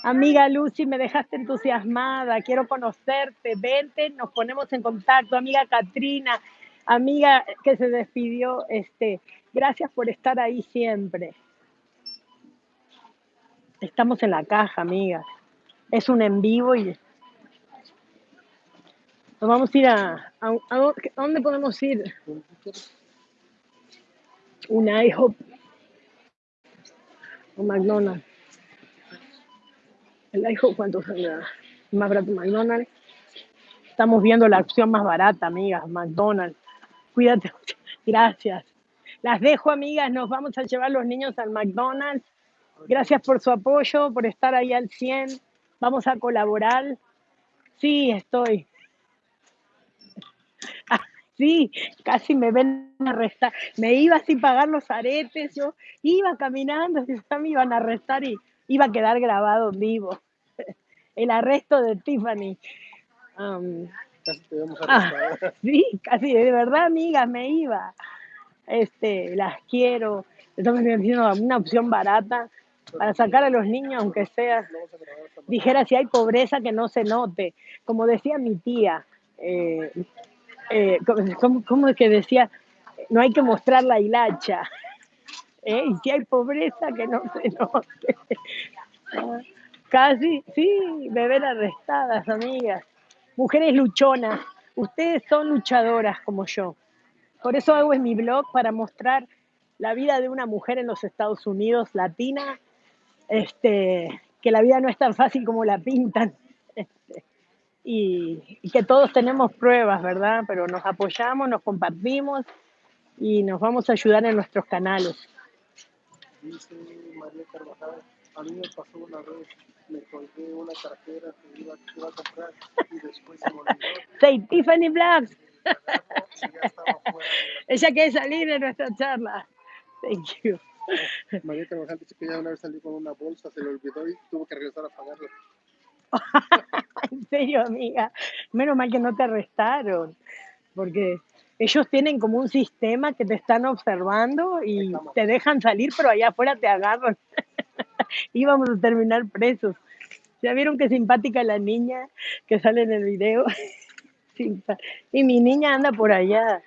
Amiga Lucy, me dejaste entusiasmada, quiero conocerte, vente, nos ponemos en contacto. Amiga Katrina, amiga que se despidió, este, gracias por estar ahí siempre. Estamos en la caja, amigas. Es un en vivo y nos vamos a ir a, ¿a dónde podemos ir? Un IHOP o McDonald's. El IHOP, ¿cuánto sale? Más barato McDonald's. Estamos viendo la opción más barata, amigas, McDonald's. Cuídate. Gracias. Las dejo, amigas. Nos vamos a llevar los niños al McDonald's. Gracias por su apoyo, por estar ahí al 100. Vamos a colaborar. Sí, estoy. Ah, sí, casi me ven a arrestar. Me iba sin pagar los aretes, yo iba caminando, y me iban a arrestar y iba a quedar grabado vivo. El arresto de Tiffany. Casi te ah, sí, casi, de verdad, amigas, me iba. Este, las quiero. Estamos haciendo una opción barata para sacar a los niños, aunque sea dijera si hay pobreza que no se note. Como decía mi tía, eh, eh, ¿cómo, cómo- cómo es que decía? No hay que mostrar la hilacha. ¿Eh? Y si hay pobreza que no se note. Casi, sí, ven arrestadas, amigas. Mujeres luchonas. Ustedes son luchadoras como yo. Por eso hago en mi blog para mostrar la vida de una mujer en los Estados Unidos, latina, este, que la vida no es tan fácil como la pintan. Este, y que todos tenemos pruebas, ¿verdad? Pero nos apoyamos, nos compartimos y nos vamos a ayudar en nuestros canales. Dice María Carvajal, a mí me pasó una vez, me colgué una cartera que iba, que iba a comprar y después se me olvidó Say Tiffany ya de Ella quiere salir de nuestra charla. Thank you. la... María Carvajal dice que ella una vez salió con una bolsa, se le olvidó y tuvo que regresar a pagarla. En serio, amiga. Menos mal que no te arrestaron. Porque ellos tienen como un sistema que te están observando y te dejan salir, pero allá afuera te agarran. Íbamos a terminar presos. ¿Ya vieron qué simpática la niña que sale en el video? Y mi niña anda por allá.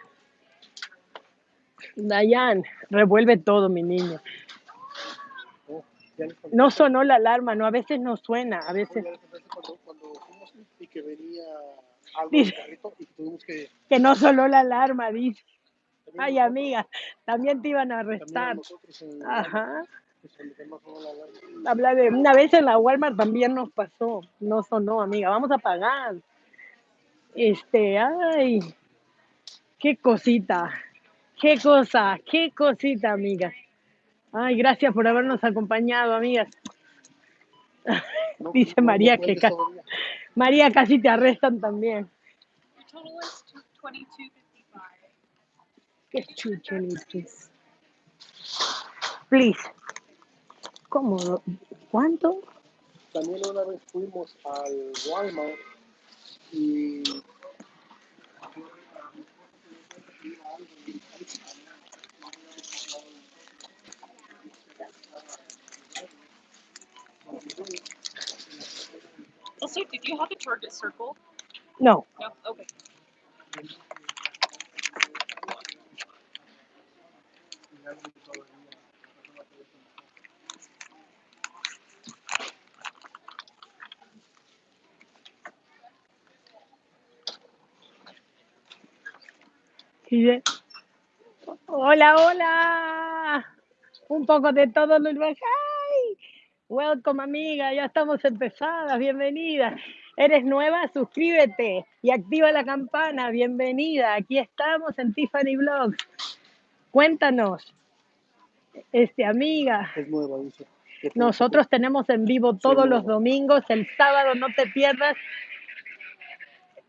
Dayan, revuelve todo, mi conté. No sonó la alarma, no, a veces no suena, a veces cuando fuimos y que venía algo Dice- del carrito y tuvimos que... que no sonó la alarma, dice. también Ay, nosotros- amiga, también te iban a arrestar. en Ajá. Habla de una vez en la Walmart también nos pasó, no sonó, amiga, vamos a pagar. Este, ay, qué cosita, qué cosa, qué cosita, amiga. Ay, gracias por habernos acompañado, amigas. No, Dice no, no María que. María casi te arrestan también. Your total is twenty two fifty five. Qué chucho, please. Please. ¿Cómo? ¿Cuánto? También una vez fuimos al Walmart y Also, did you have a Target circle? No. No. Okay. Dice, hola, hola. Un poco de todo lo ¡Ay! Welcome, amiga. Ya estamos empezadas. Bienvenida. ¿Eres nueva? Suscríbete y activa la campana. Bienvenida. Aquí estamos en Tiffany Vlogs. Cuéntanos, este, amiga. es nueva, dice. Nosotros tenemos en vivo todos los domingos. El sábado no te pierdas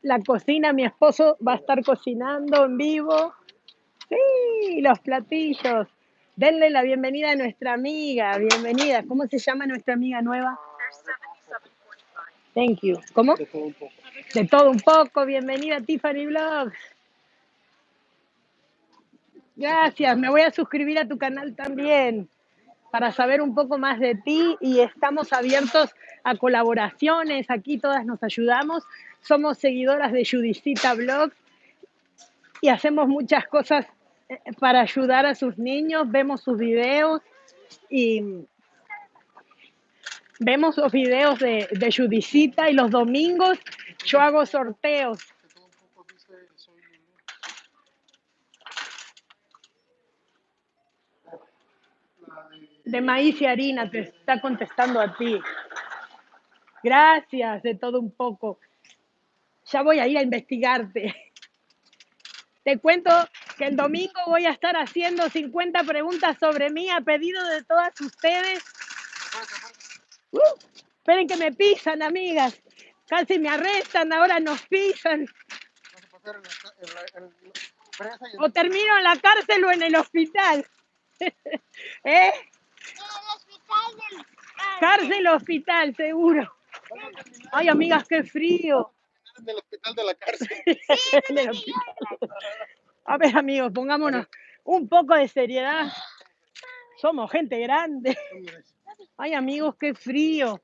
la cocina. Mi esposo va a estar cocinando en vivo. Sí, los platillos. Denle la bienvenida a nuestra amiga. Bienvenida. ¿Cómo se llama nuestra amiga nueva? Thank you. ¿Cómo? de todo un poco. De todo un poco. Bienvenida a Tiffany Vlogs. Gracias. Me voy a suscribir a tu canal también para saber un poco más de ti y estamos abiertos a colaboraciones. Aquí todas nos ayudamos. Somos seguidoras de Judicita Vlogs y hacemos muchas cosas para ayudar a sus niños. Vemos sus videos y vemos los videos de, de Judicita y los domingos yo hago sorteos. De maíz y harina te está contestando a ti. Gracias, de todo un poco. Ya voy a ir a investigarte. Te cuento que el domingo voy a estar haciendo 50 preguntas sobre mí a pedido de todas ustedes. Uh, esperen que me pisan, amigas. Casi me arrestan, ahora nos pisan. O termino en la cárcel o en el hospital. ¿Eh? Cárcel o hospital, seguro. Ay, amigas, qué frío. en el hospital de la cárcel. A ver, amigos, pongámonos un poco de seriedad. Somos gente grande. Ay, amigos, qué frío.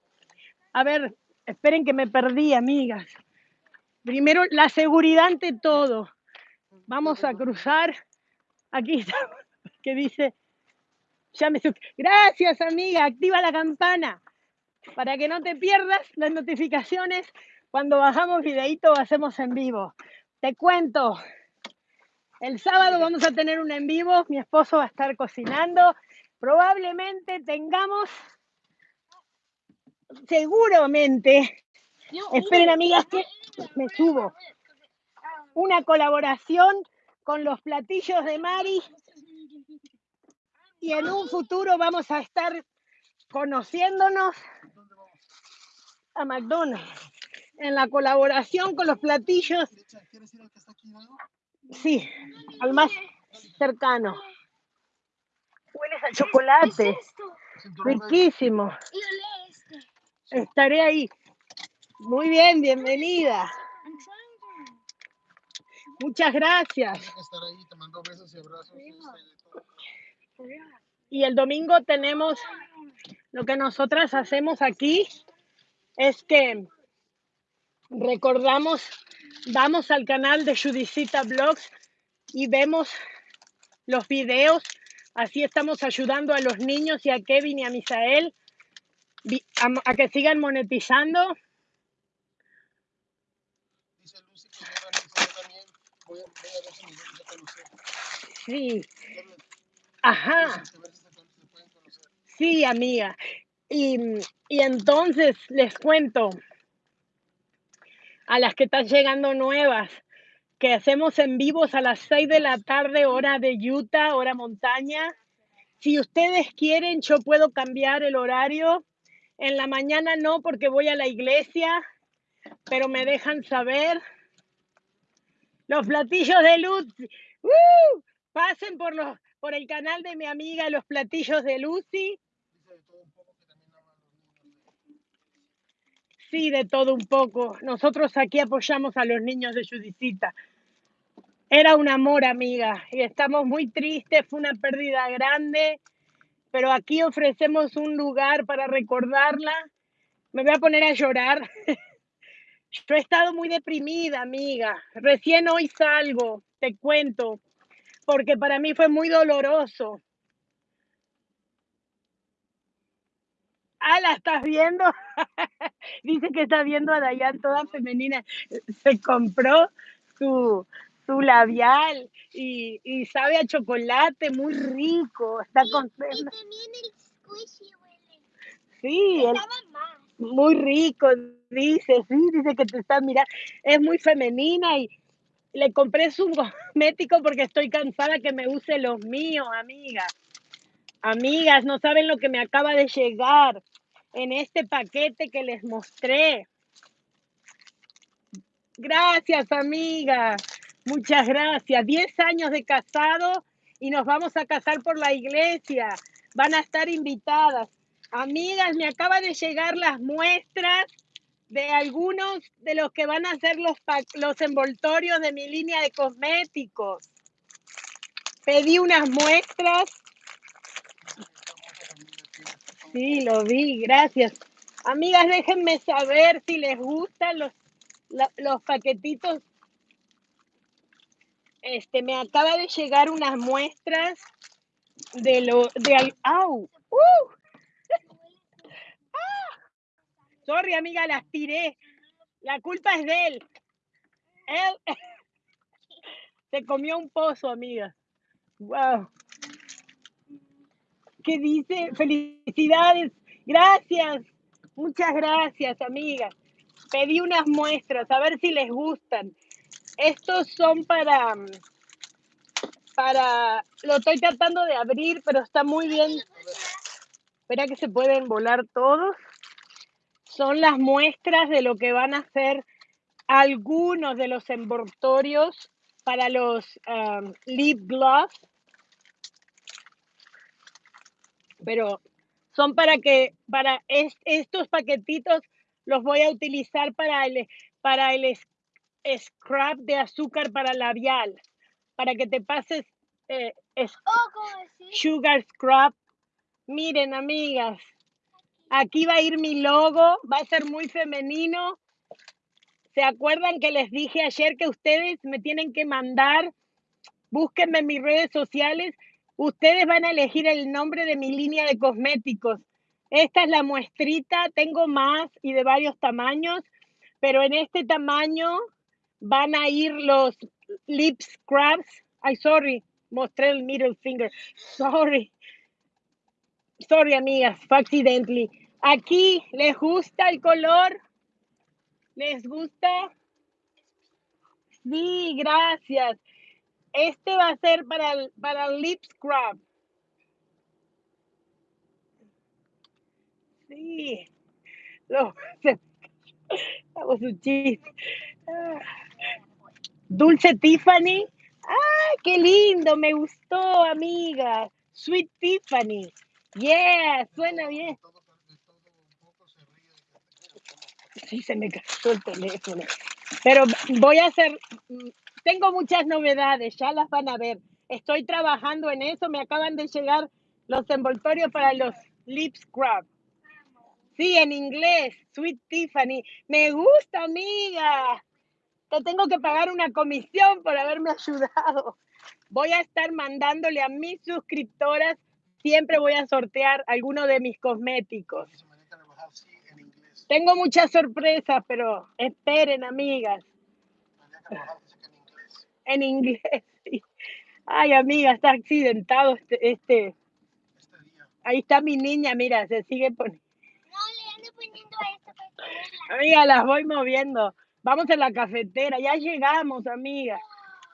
A ver, esperen que me perdí, amigas. Primero, la seguridad ante todo. Vamos a cruzar. Aquí está, que dice, ya me Gracias, amiga, activa la campana para que no te pierdas las notificaciones cuando bajamos videíto o hacemos en vivo. Te cuento, el sábado vamos a tener un en vivo, mi esposo va a estar cocinando, probablemente tengamos seguramente, esperen amigas que me subo, una colaboración con los platillos de Mari. Y en un futuro vamos a estar conociéndonos a McDonald's. En la colaboración con los platillos, Sí, al más cercano. Hueles a chocolate, riquísimo. Y olé este. Estaré ahí. Muy bien, bienvenida. Muchas gracias. Este. Y el domingo tenemos lo que nosotras hacemos aquí es que recordamos, vamos al canal de Judicita Blogs y vemos los videos. Así estamos ayudando a los niños y a Kevin y a Misael a, a que sigan monetizando. Dice Lucy que ya van a yo también. Voy a, voy a ver si mis niños ya conocer. Sí, ajá. Sí, amiga. Y, y entonces les cuento a las que están llegando nuevas que hacemos en vivos a las 6 de la tarde, hora de Utah, hora montaña. Si ustedes quieren, yo puedo cambiar el horario. En la mañana no, porque voy a la iglesia, pero me dejan saber. Los platillos de Lucy. ¡Uh! Pasen por, los, por el canal de mi amiga Los Platillos de Lucy. Dice de todo un poco que también aman los niños. de- Sí, de todo un poco. Nosotros aquí apoyamos a los niños de Judicita. Era un amor, amiga, y estamos muy tristes, fue una pérdida grande, pero aquí ofrecemos un lugar para recordarla. Me voy a poner a llorar. Yo he estado muy deprimida, amiga. Recién hoy salgo, te cuento, porque para mí fue muy doloroso. Ah, ¿la estás viendo? Dice que está viendo a Dayan toda femenina. Se compró su, su labial y, y sabe a chocolate, muy rico. Está Y contenta. también el squishy huele. Sí, más. muy rico, dice, sí, dice que te está mirando. Es muy femenina y le compré su cosmético porque estoy cansada que me use los míos, amiga. Amigas, no saben lo que me acaba de llegar en este paquete que les mostré. Gracias, amiga. Muchas gracias. Diez años de casado y nos vamos a casar por la iglesia. Van a estar invitadas. Amigas, me acaba de llegar las muestras de algunos de los que van a ser los, los envoltorios de mi línea de cosméticos. Pedí unas muestras. Sí, lo vi, gracias. Amigas, déjenme saber si les gustan los, los paquetitos. Este, me acaba de llegar unas muestras de lo de ¡Au! ¡Uh! Sorry, amiga, las tiré. La culpa es de él. Él se comió un pozo, amiga. Wow. ¿Qué dice? Felicidades. Gracias. Muchas gracias, amiga. Pedí unas muestras, a ver si les gustan. Estos son para, para, lo estoy tratando de abrir, pero está muy bien. Espera que se pueden volar todos. Son las muestras de lo que van a ser algunos de los envoltorios para los um, lip gloss. Pero son para que, para es- estos paquetitos los voy a utilizar para el, para el scrub de azúcar para labial, para que te pases eh, Oh, sugar scrub. Miren, amigas, aquí va a ir mi logo, va a ser muy femenino. ¿Se acuerdan que les dije ayer que ustedes me tienen que mandar? Búsquenme en mis redes sociales. Ustedes van a elegir el nombre de mi línea de cosméticos. Esta es la muestrita, tengo más y de varios tamaños, pero en este tamaño van a ir los lip scrubs. Ay, sorry, mostré el middle finger. Sorry. Sorry, amigas, fue accidentally. Aquí, ¿les gusta el color? ¿Les gusta? Sí, gracias. Este va a ser para el, para lip scrub. Sí. Hago su chiste. Ah. Dulce Tiffany. ¡Ay, qué lindo! Me gustó, amiga. Sweet Tiffany. Yeah, suena bien. Un Sí, se me cayó el teléfono. Pero voy a hacer, tengo muchas novedades, ya las van a ver. Estoy trabajando en eso, me acaban de llegar los envoltorios para los lip scrub. Sí, en inglés, Sweet Tiffany. Me gusta, amiga. Te tengo que pagar una comisión por haberme ayudado. Voy a estar mandándole a mis suscriptoras, siempre voy a sortear alguno de mis cosméticos. Tengo muchas sorpresas, pero esperen, amigas. María Carvajal dice que en inglés. Ay, amiga, está accidentado este, este. Este día. Ahí está mi niña, mira, se sigue poniendo. No, le ando poniendo esto para. Amiga, las voy moviendo. Vamos a la cafetera, ya llegamos, amiga.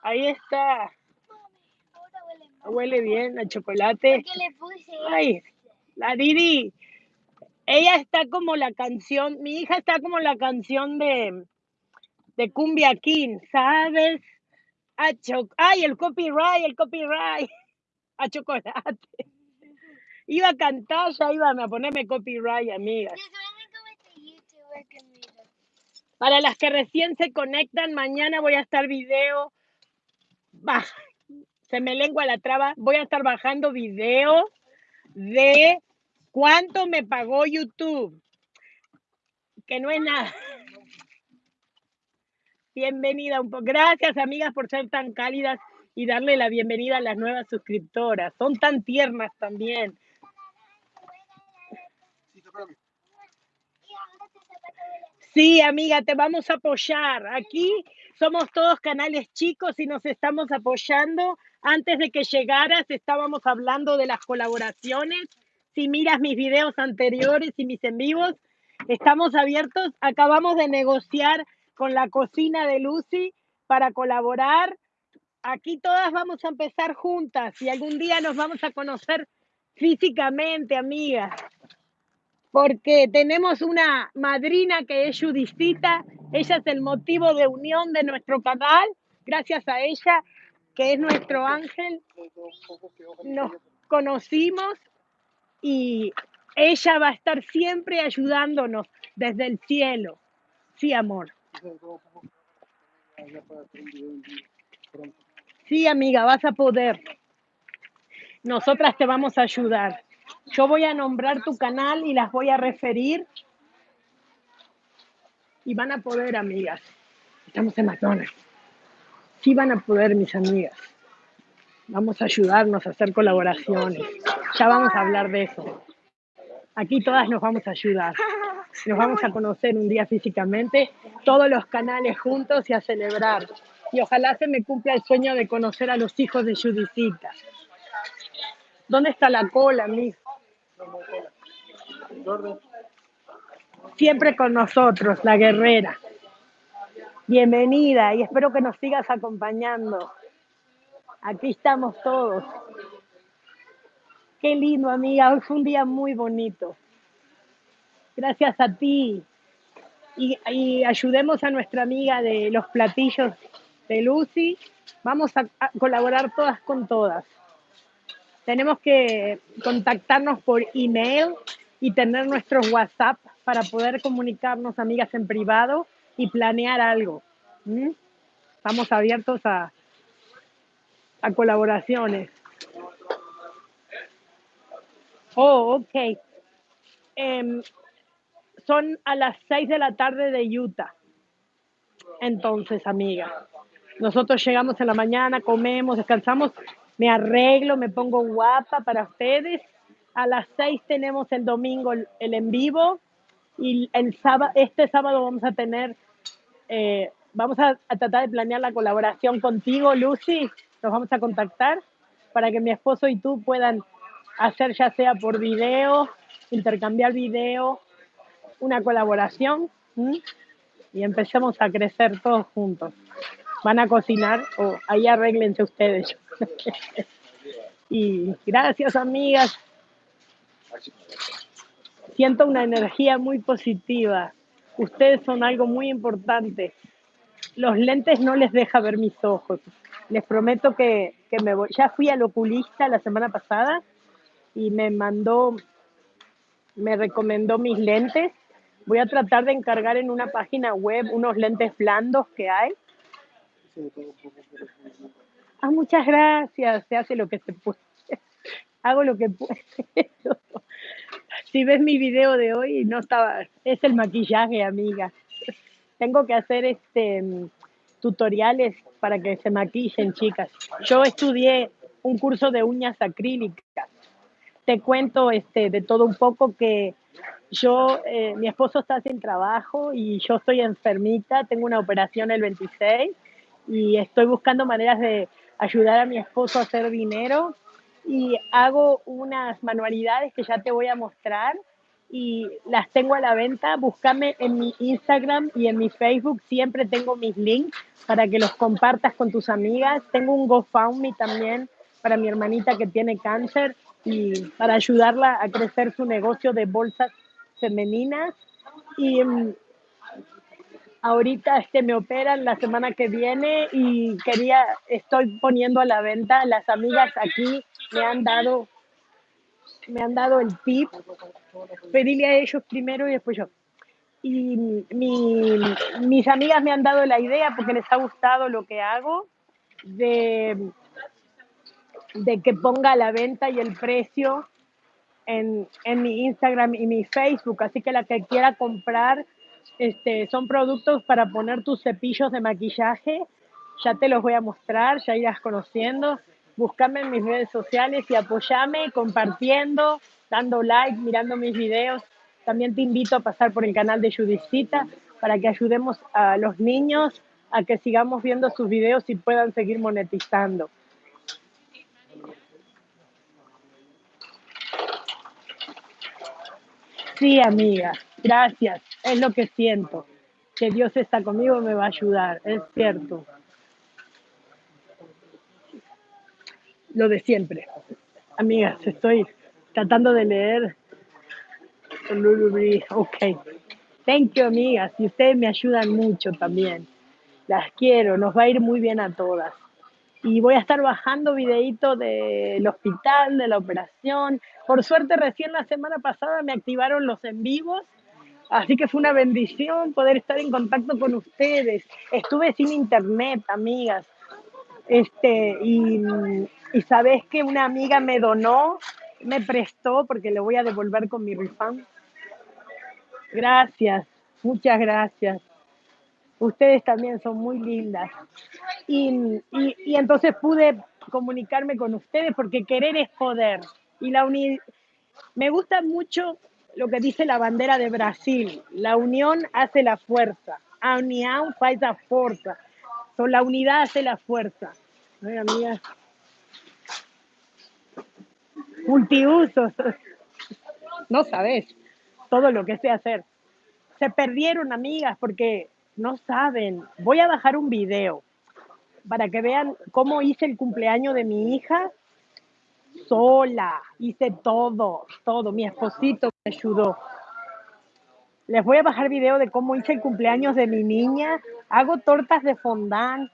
Ahí está. Huele mal. Huele bien a chocolate. Porque le puse Ay, la Didi. Ella está como la canción, mi hija está como la canción de, de Cumbia King, ¿sabes? A cho- Ay, el copyright, el copyright. A chocolate. Iba a cantar, ya iba a ponerme copyright, amigas. Para las que recién se conectan, mañana voy a estar video. Bah, se me lengua la traba. Voy a estar bajando video de cuánto me pagó YouTube. Que no es nada. Bienvenida un poco. Gracias, amigas, por ser tan cálidas y darle la bienvenida a las nuevas suscriptoras. Son tan tiernas también. Sí, amiga, te vamos a apoyar. Aquí somos todos canales chicos y nos estamos apoyando. Antes de que llegaras estábamos hablando de las colaboraciones. Si miras mis videos anteriores y mis en vivos, estamos abiertos. Acabamos de negociar con la cocina de Lucy para colaborar. Aquí todas vamos a empezar juntas y algún día nos vamos a conocer físicamente, amigas porque tenemos una madrina que es Judicita, ella es el motivo de unión de nuestro canal, gracias a ella, que es nuestro ángel, nos conocimos y ella va a estar siempre ayudándonos desde el cielo. Sí, amor. Sí, amiga, vas a poder. Nosotras te vamos a ayudar. Yo voy a nombrar tu canal y las voy a referir. Y van a poder, amigas. Estamos en McDonald's. Sí van a poder, mis amigas. Vamos a ayudarnos a hacer colaboraciones. Ya vamos a hablar de eso. Aquí todas nos vamos a ayudar. Nos vamos a conocer un día físicamente, todos los canales juntos y a celebrar. Y ojalá se me cumpla el sueño de conocer a los hijos de Judicita. ¿Dónde está la cola, mi? Siempre con nosotros, la guerrera. Bienvenida y espero que nos sigas acompañando. Aquí estamos todos. Qué lindo, amiga. Hoy fue un día muy bonito. Gracias a ti. Y, ayudemos a nuestra amiga de los platillos de Lucy. Vamos a, colaborar todas con todas. Tenemos que contactarnos por email y tener nuestros WhatsApp para poder comunicarnos, amigas, en privado y planear algo. Estamos abiertos a, a colaboraciones. Oh, ok. Em, son a las 6 de la tarde de Utah. Entonces, amiga, nosotros llegamos en la mañana, comemos, descansamos, me arreglo, me pongo guapa para ustedes. A las 6 tenemos el domingo el, en vivo y el sábado, este sábado vamos a tener, eh, vamos a, a tratar de planear la colaboración contigo, Lucy. Nos vamos a contactar para que mi esposo y tú puedan hacer ya sea por video intercambiar video, una colaboración y empecemos a crecer todos juntos. Van a cocinar o ahí arréglense ustedes. y gracias, amigas. Siento una energía muy positiva. Ustedes son algo muy importante. Los lentes no les deja ver mis ojos. Les prometo que, que me voy. Ya fui al oculista la semana pasada y me mandó, me recomendó mis lentes. Voy a tratar de encargar en una página web unos lentes blandos que hay. Ah, muchas gracias. Se hace lo que se puede. Hago lo que puedo. Si ves mi video de hoy, no estaba. Es el maquillaje, amiga. Tengo que hacer este mm, tutoriales para que se maquillen, chicas. Yo estudié un curso de uñas acrílicas. Te cuento este de todo un poco que yo, eh, mi esposo está sin trabajo y yo estoy enfermita, tengo una operación el 26 y estoy buscando maneras de ayudar a mi esposo a hacer dinero y hago unas manualidades que ya te voy a mostrar y las tengo a la venta. Búscame en mi Instagram y en mi Facebook. Siempre tengo mis links para que los compartas con tus amigas. Tengo un GoFundMe también para mi hermanita que tiene cáncer y para ayudarla a crecer su negocio de bolsas femeninas. Y mm, ahorita este me operan la semana que viene y quería, estoy poniendo a la venta. Las amigas aquí me han dado, me han dado el tip. Pedirle a ellos primero y después yo. Y mi, mis amigas me han dado la idea porque les ha gustado lo que hago de, de que ponga la venta y el precio en, en mi Instagram y mi Facebook. Así que la que quiera comprar, este, son productos para poner tus cepillos de maquillaje. Ya te los voy a mostrar, ya irás conociendo. Búscame en mis redes sociales y apoyame compartiendo, dando like, mirando mis videos. También te invito a pasar por el canal de Judicita para que ayudemos a los niños a que sigamos viendo sus videos y puedan seguir monetizando. Sí, amiga, gracias. Es lo que siento. Que Dios está conmigo y me va a ayudar. Es cierto. Lo de siempre. Amigas, estoy tratando de leer. Ok. Thank you, amigas. Y ustedes me ayudan mucho también. Las quiero. Nos va a ir muy bien a todas. Y voy a estar bajando videitos del hospital, de la operación. Por suerte, recién la semana pasada me activaron los en vivos Así que fue una bendición poder estar en contacto con ustedes. Estuve sin internet, amigas. Este, y, y sabes que una amiga me donó, me prestó, porque le voy a devolver con mi refund. Gracias, muchas gracias. Ustedes también son muy lindas. Y, y, entonces pude comunicarme con ustedes porque querer es poder. Y la uni me gusta mucho lo que dice la bandera de Brasil. La unión hace la fuerza. A união faz a fuerza. So, la unidad hace la fuerza. Ay, amiga. Multiusos. No sabes todo lo que sé hacer. Se perdieron, amigas, porque no saben. Voy a bajar un video para que vean cómo hice el cumpleaños de mi hija sola, hice todo, todo. Mi esposito me ayudó. Les voy a bajar video de cómo hice el cumpleaños de mi niña. Hago tortas de fondant,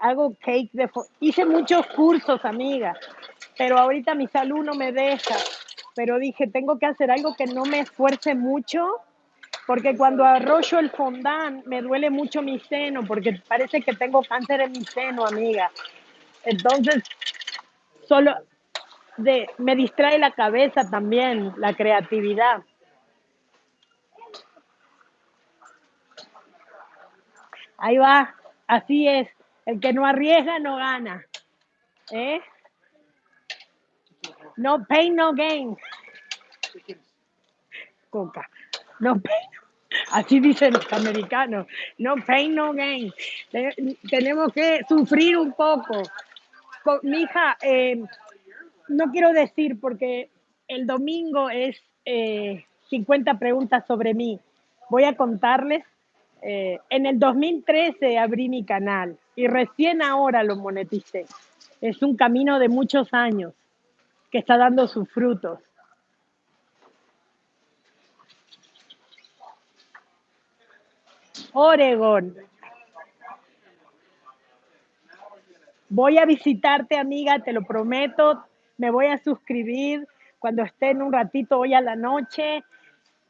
hago cake de fondant. Hice muchos cursos, amiga, pero ahorita mi salud no me deja. Pero dije, tengo que hacer algo que no me esfuerce mucho, porque cuando arroyo el fondant me duele mucho mi seno, porque parece que tengo cáncer en mi seno, amiga. Entonces, solo de, me distrae la cabeza también, la creatividad. Ahí va, así es. El que no arriesga no gana. ¿Eh? No pain, no gain. Coca. No pain. Así dicen los americanos. No pain, no gain. Te- Tenemos que sufrir un poco. Co- Mi hija, eh, no quiero decir porque el domingo es eh, 50 preguntas sobre mí. Voy a contarles. eh, en el 2013 abrí mi canal y recién ahora lo moneticé. Es un camino de muchos años que está dando sus frutos. Oregón. Voy a visitarte, amiga, te lo prometo. Me voy a suscribir cuando esté en un ratito hoy a la noche.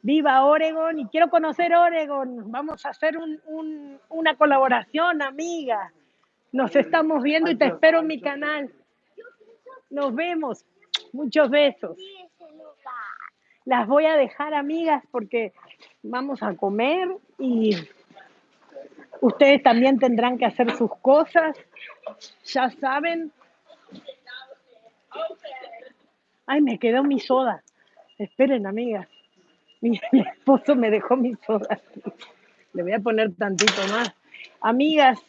Viva Oregon y quiero conocer Oregon. Vamos a hacer un- un- una colaboración, amiga. Nos estamos viendo y te espero en mi canal. Nos vemos. Muchos besos. Las voy a dejar, amigas, porque vamos a comer y ustedes también tendrán que hacer sus cosas. Ya saben. Ay, me quedó mi soda. Esperen, amigas. Mi, mi esposo me dejó mi soda. Le voy a poner tantito más. Amigas,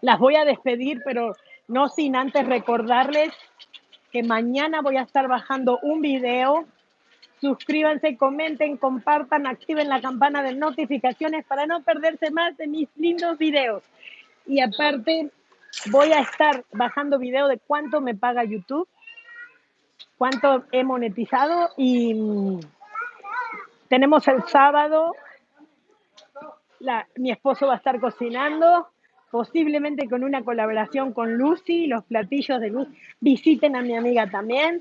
las voy a despedir, pero no sin antes recordarles que mañana voy a estar bajando un video. Suscríbanse, comenten, compartan, activen la campana de notificaciones para no perderse más de mis lindos videos. Y aparte, voy a estar bajando video de cuánto me paga YouTube, cuánto he monetizado y mm, tenemos el sábado, la- mi esposo va a estar cocinando, posiblemente con una colaboración con Lucy, los platillos de Lucy. Visiten a mi amiga también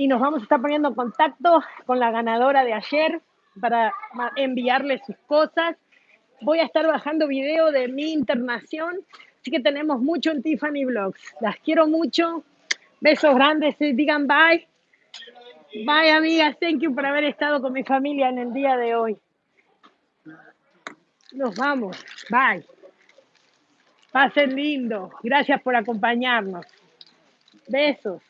y nos vamos a estar poniendo en contacto con la ganadora de ayer para enviarle sus cosas. Voy a estar bajando video de mi internación, así que tenemos mucho en Tiffany Vlogs. Las quiero mucho. Besos grandes, digan bye. Bye, amigas. Thank you por haber estado con mi familia en el día de hoy. Nos vamos. Bye. Pasen lindo. Gracias por acompañarnos. Besos.